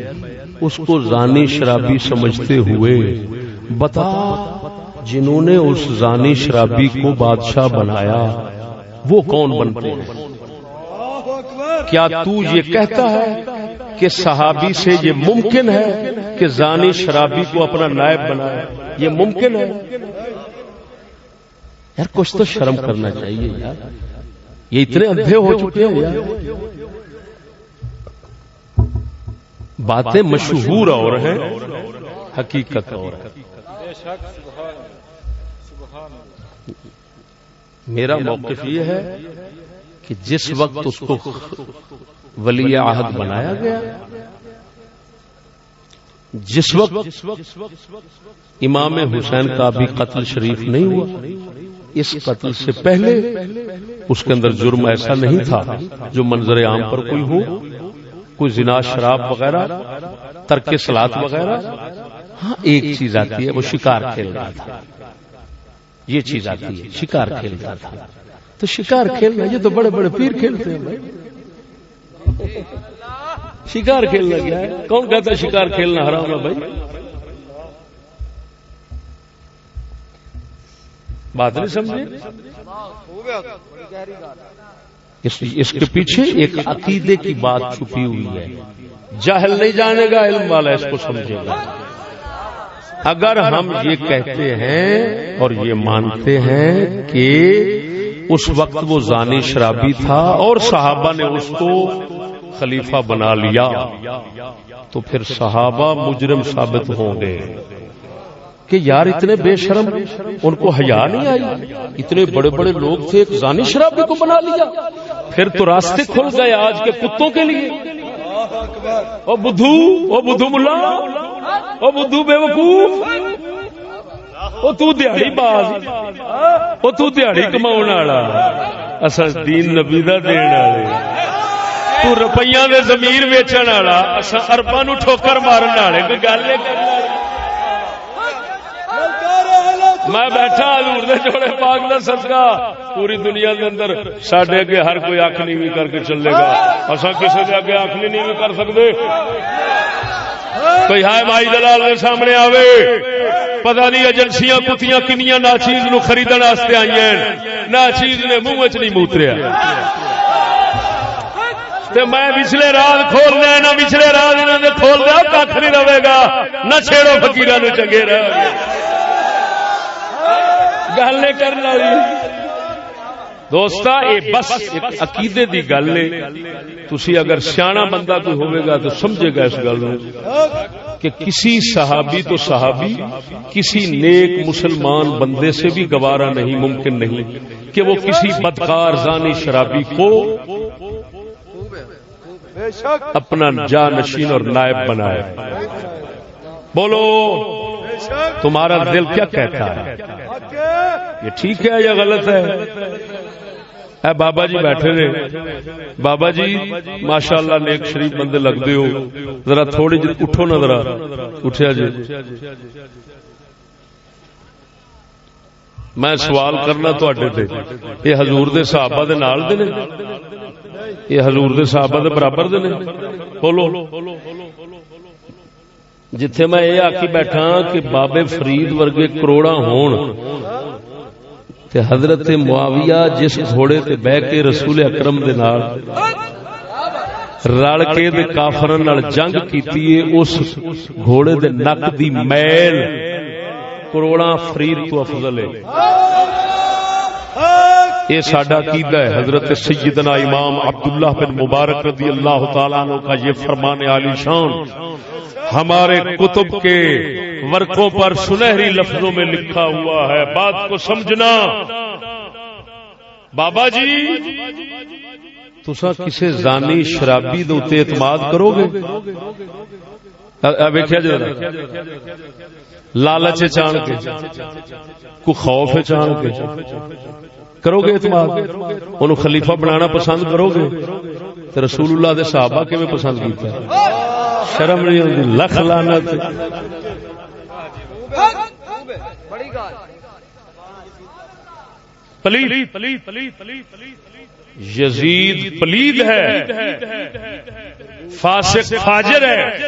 اس کو زانی شرابی سمجھتے ہوئے، بتا، جنہوں نے اس زانی شرابی کو بادشاہ بنایا، وہ کون بنتے ہیں؟ کیا تو یہ کہتا ہے کہ صحابی سے یہ ممکن ہے کہ زانی شرابی کو اپنا نائب بنائے؟ یہ ممکن ہے؟ یار، کچھ تو شرم کرنا چاہیے یار۔ یہ اتنے اندھے ہو چکے ہیں یار باتیں مشہور اور ہیں حقیقت اور ہے میرا موقف یہ ہے کہ جس وقت اس کو ولی عہد بنایا گیا جس وقت امام حسین کا بھی قتل شریف نہیں ہوا اس قتل سے پہلے اس کے اندر جرم ایسا نہیں تھا۔ جو منظر عام پر کوئی ہو۔ کوئی زنا، شراب وغیرہ، ترک سلاد وغیرہ؟ ہاں ایک چیز آتی ہے، وہ شکار کھیل رہا تھا۔ یہ چیز آتی ہے، شکار کھیلتا تھا۔ تو شکار کھیلنا یہ تو بڑے بڑے پیر کھیلتے ہیں بھائی۔ شکار کھیلنا کیا ہے۔ کون کہتا ہے شکار کھیلنا حرام ہے بھائی؟ بات نہیں سمجھے؟ اس اس کے پیچھے ایک عقیدے کی بات چھپی ہوئی ہے۔ جاہل نہیں جانے گا، علم والا اس کو سمجھے گا۔ اگر ہم یہ کہتے ہیں اور یہ مانتے ہیں کہ اس وقت وہ زانی شرابی تھا اور صحابہ نے اس کو خلیفہ بنا لیا، تو پھر صحابہ مجرم ثابت ہوں گے۔ کہ یار اتنے بے شرم ان کو حیا نہیں آئی؟ اتنے بڑے بڑے لوگ تھے، ایک زانی شرابی کو بنا لیا۔ پھر تو راستے کھل گئے آج کے کتوں کے لیے۔ او بدھو او بدھو ملا، او بدھو بے وقوف او تو دیہڑی باز، او تو دیہڑی کماون والا۔ اسا دین نبی دا دین والے۔ تو روپیاں دے ضمیر ویچن والا اسا ارباں نو ٹھوکر مارن والے۔ کوئی گل ہے میں بیٹھا حضور دے جوڑے پاک دا صدقہ۔ پوری دنیا دے اندر ساڈے اگے ہر کوئی اکھ نیوی کر کے چلے گا۔ اسا کسے دے اگے اکھ نہیں نیوی کر سکدے۔ کوئی ہائے مائی دلال دے سامنے آوے۔ پتہ نہیں ایجنسیاں کتیاں کنیاں ناچیز نو خریدن واسطے آئی ہیں۔ ناچیز نے منہ وچ نہیں موتریا۔ تے میں پچھلے رات کھول دیا، نہ پچھلے رات انہوں نے کھول دیا کھ نہیں رہے گا۔ نہ چھیڑو فکیر نو چنگے رہ گل نہیں کرنے والی جی۔ یہ بس عقیدے دی گل ہے۔ تسی اگر سیاح بندہ کوئی ہوئے گا تو سمجھے گا اس گل کہ کسی صحابی تو صحابی، کسی نیک مسلمان بندے سے بھی گوارا نہیں، ممکن نہیں کہ وہ کسی بدکار، زانی، شرابی کو اپنا جا نشین اور نائب بنائے۔ بولو۔ تمہارا دل کیا کہتا ہے؟ یہ ٹھیک ہے یا غلط ہے؟ اے بابا جی بیٹھے نے بابا جی ماشاء اللہ نیک شریف بندے لگتے ہو۔ ذرا تھوڑی جی اٹھو نا ذرا۔ اٹھیا جی۔ میں سوال کرنا تڈے تے۔ یہ حضور دے صحابہ دے نال دے نے؟ یہ حضور دے صحابہ دے برابر دے نے؟ کھولو جتھے میں یہ آکی بیٹھا کہ بابے فرید ورگے کروڑا ہون۔ تے حضرت معاویہ جس گھوڑے تے بہ کے رسول اکرم دے نال رل کے دے کافرن نال جنگ کیتی ہے، اس گھوڑے دے نک دی میل کروڑا فرید تو افضل ہے۔ یہ ساڈا عقیدہ ہے، حضرت سیدنا امام عبداللہ بن مبارک رضی اللہ تعالیٰ عنہ کا یہ فرمان عالی شان۔ ہمارے کتب کے ورقوں پر سنہری لفظوں میں لکھا ہوا ہے۔ بات کو سمجھنا۔ بابا جی تسا کسی زانی شرابی دے اتنے اعتماد کرو گے؟ ویکیا جا جی، لالچ چان کے کو خوف چان کے کرو گے اعتماد؟ انہوں خلیفہ بنانا پسند کرو گے؟ تو رسول اللہ دے صحابہ کیویں پسند کیتا ہے؟ شرم نہیں ہوتی لکھ لعنت۔ پلید۔ یزید پلید ہے۔ فاسق فاجر ہے۔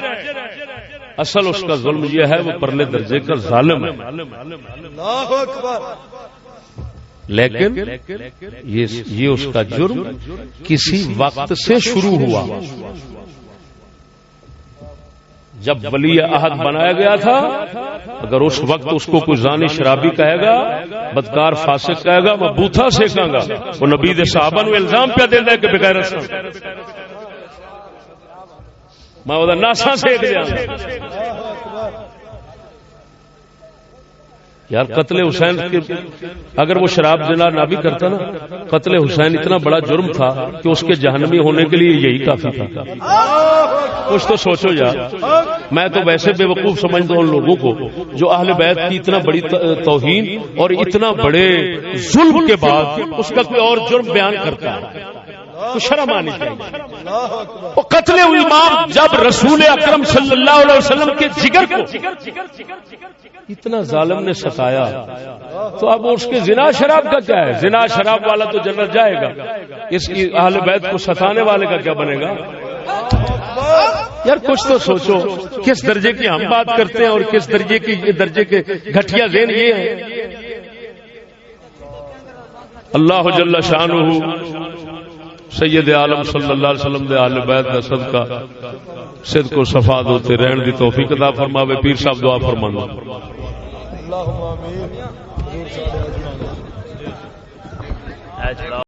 اصل اس کا ظلم یہ ہے وہ پرلے درجے کا ظالم ہے۔ اللہ اکبر۔ لیکن یہ اس کا جرم کسی وقت سے شروع ہوا۔ جب ولی عہد بنایا گیا تھا، اگر اس وقت اس کو کوئی زانی شرابی کہے گا، بدکار فاسق کہے گا، میں بوتھا سیکھاں گا، وہ نبی دے صحابہ نو الزام پہ دیندا ہے کہ بغیر میں وہ ناسا سیکھ دیا یار قتل حسین کے اگر وہ شراب جنا نہ بھی کرتا نا قتل حسین اتنا بڑا جرم تھا کہ اس کے جہنمی ہونے کے لیے یہی کافی تھا۔ کچھ تو سوچو یار میں تو ویسے بے وقوف سمجھتا ہوں ان لوگوں کو جو اہل بیت کی اتنا بڑی توہین اور اتنا بڑے ظلم کے بعد اس کا کوئی اور جرم بیان کرتا ہے۔ تو شرم آنی چاہیے۔ اللہ اکبر۔ وہ قتل امام جب رسول اکرم صلی اللہ علیہ وسلم کے جگر کو اتنا ظالم نے ستایا۔ تو اب اس کے زنا شراب کا کیا ہے؟ زنا شراب والا تو جنت جائے گا۔ اس کی اہل بیت کو ستانے والے کا کیا بنے گا؟ یار کچھ تو سوچو کس درجے کی ہم بات کرتے ہیں اور کس درجے کی درجے کے گھٹیا ذہن یہ ہے؟ اللہ جل شانہ سید عالم صلی اللہ علیہ وسلم دے اہل بیت دا صدقہ، صدق و صفا دوتے رہن دی توفیق عطا فرماوے، پیر صاحب دعا فرمانا اللهم آمین۔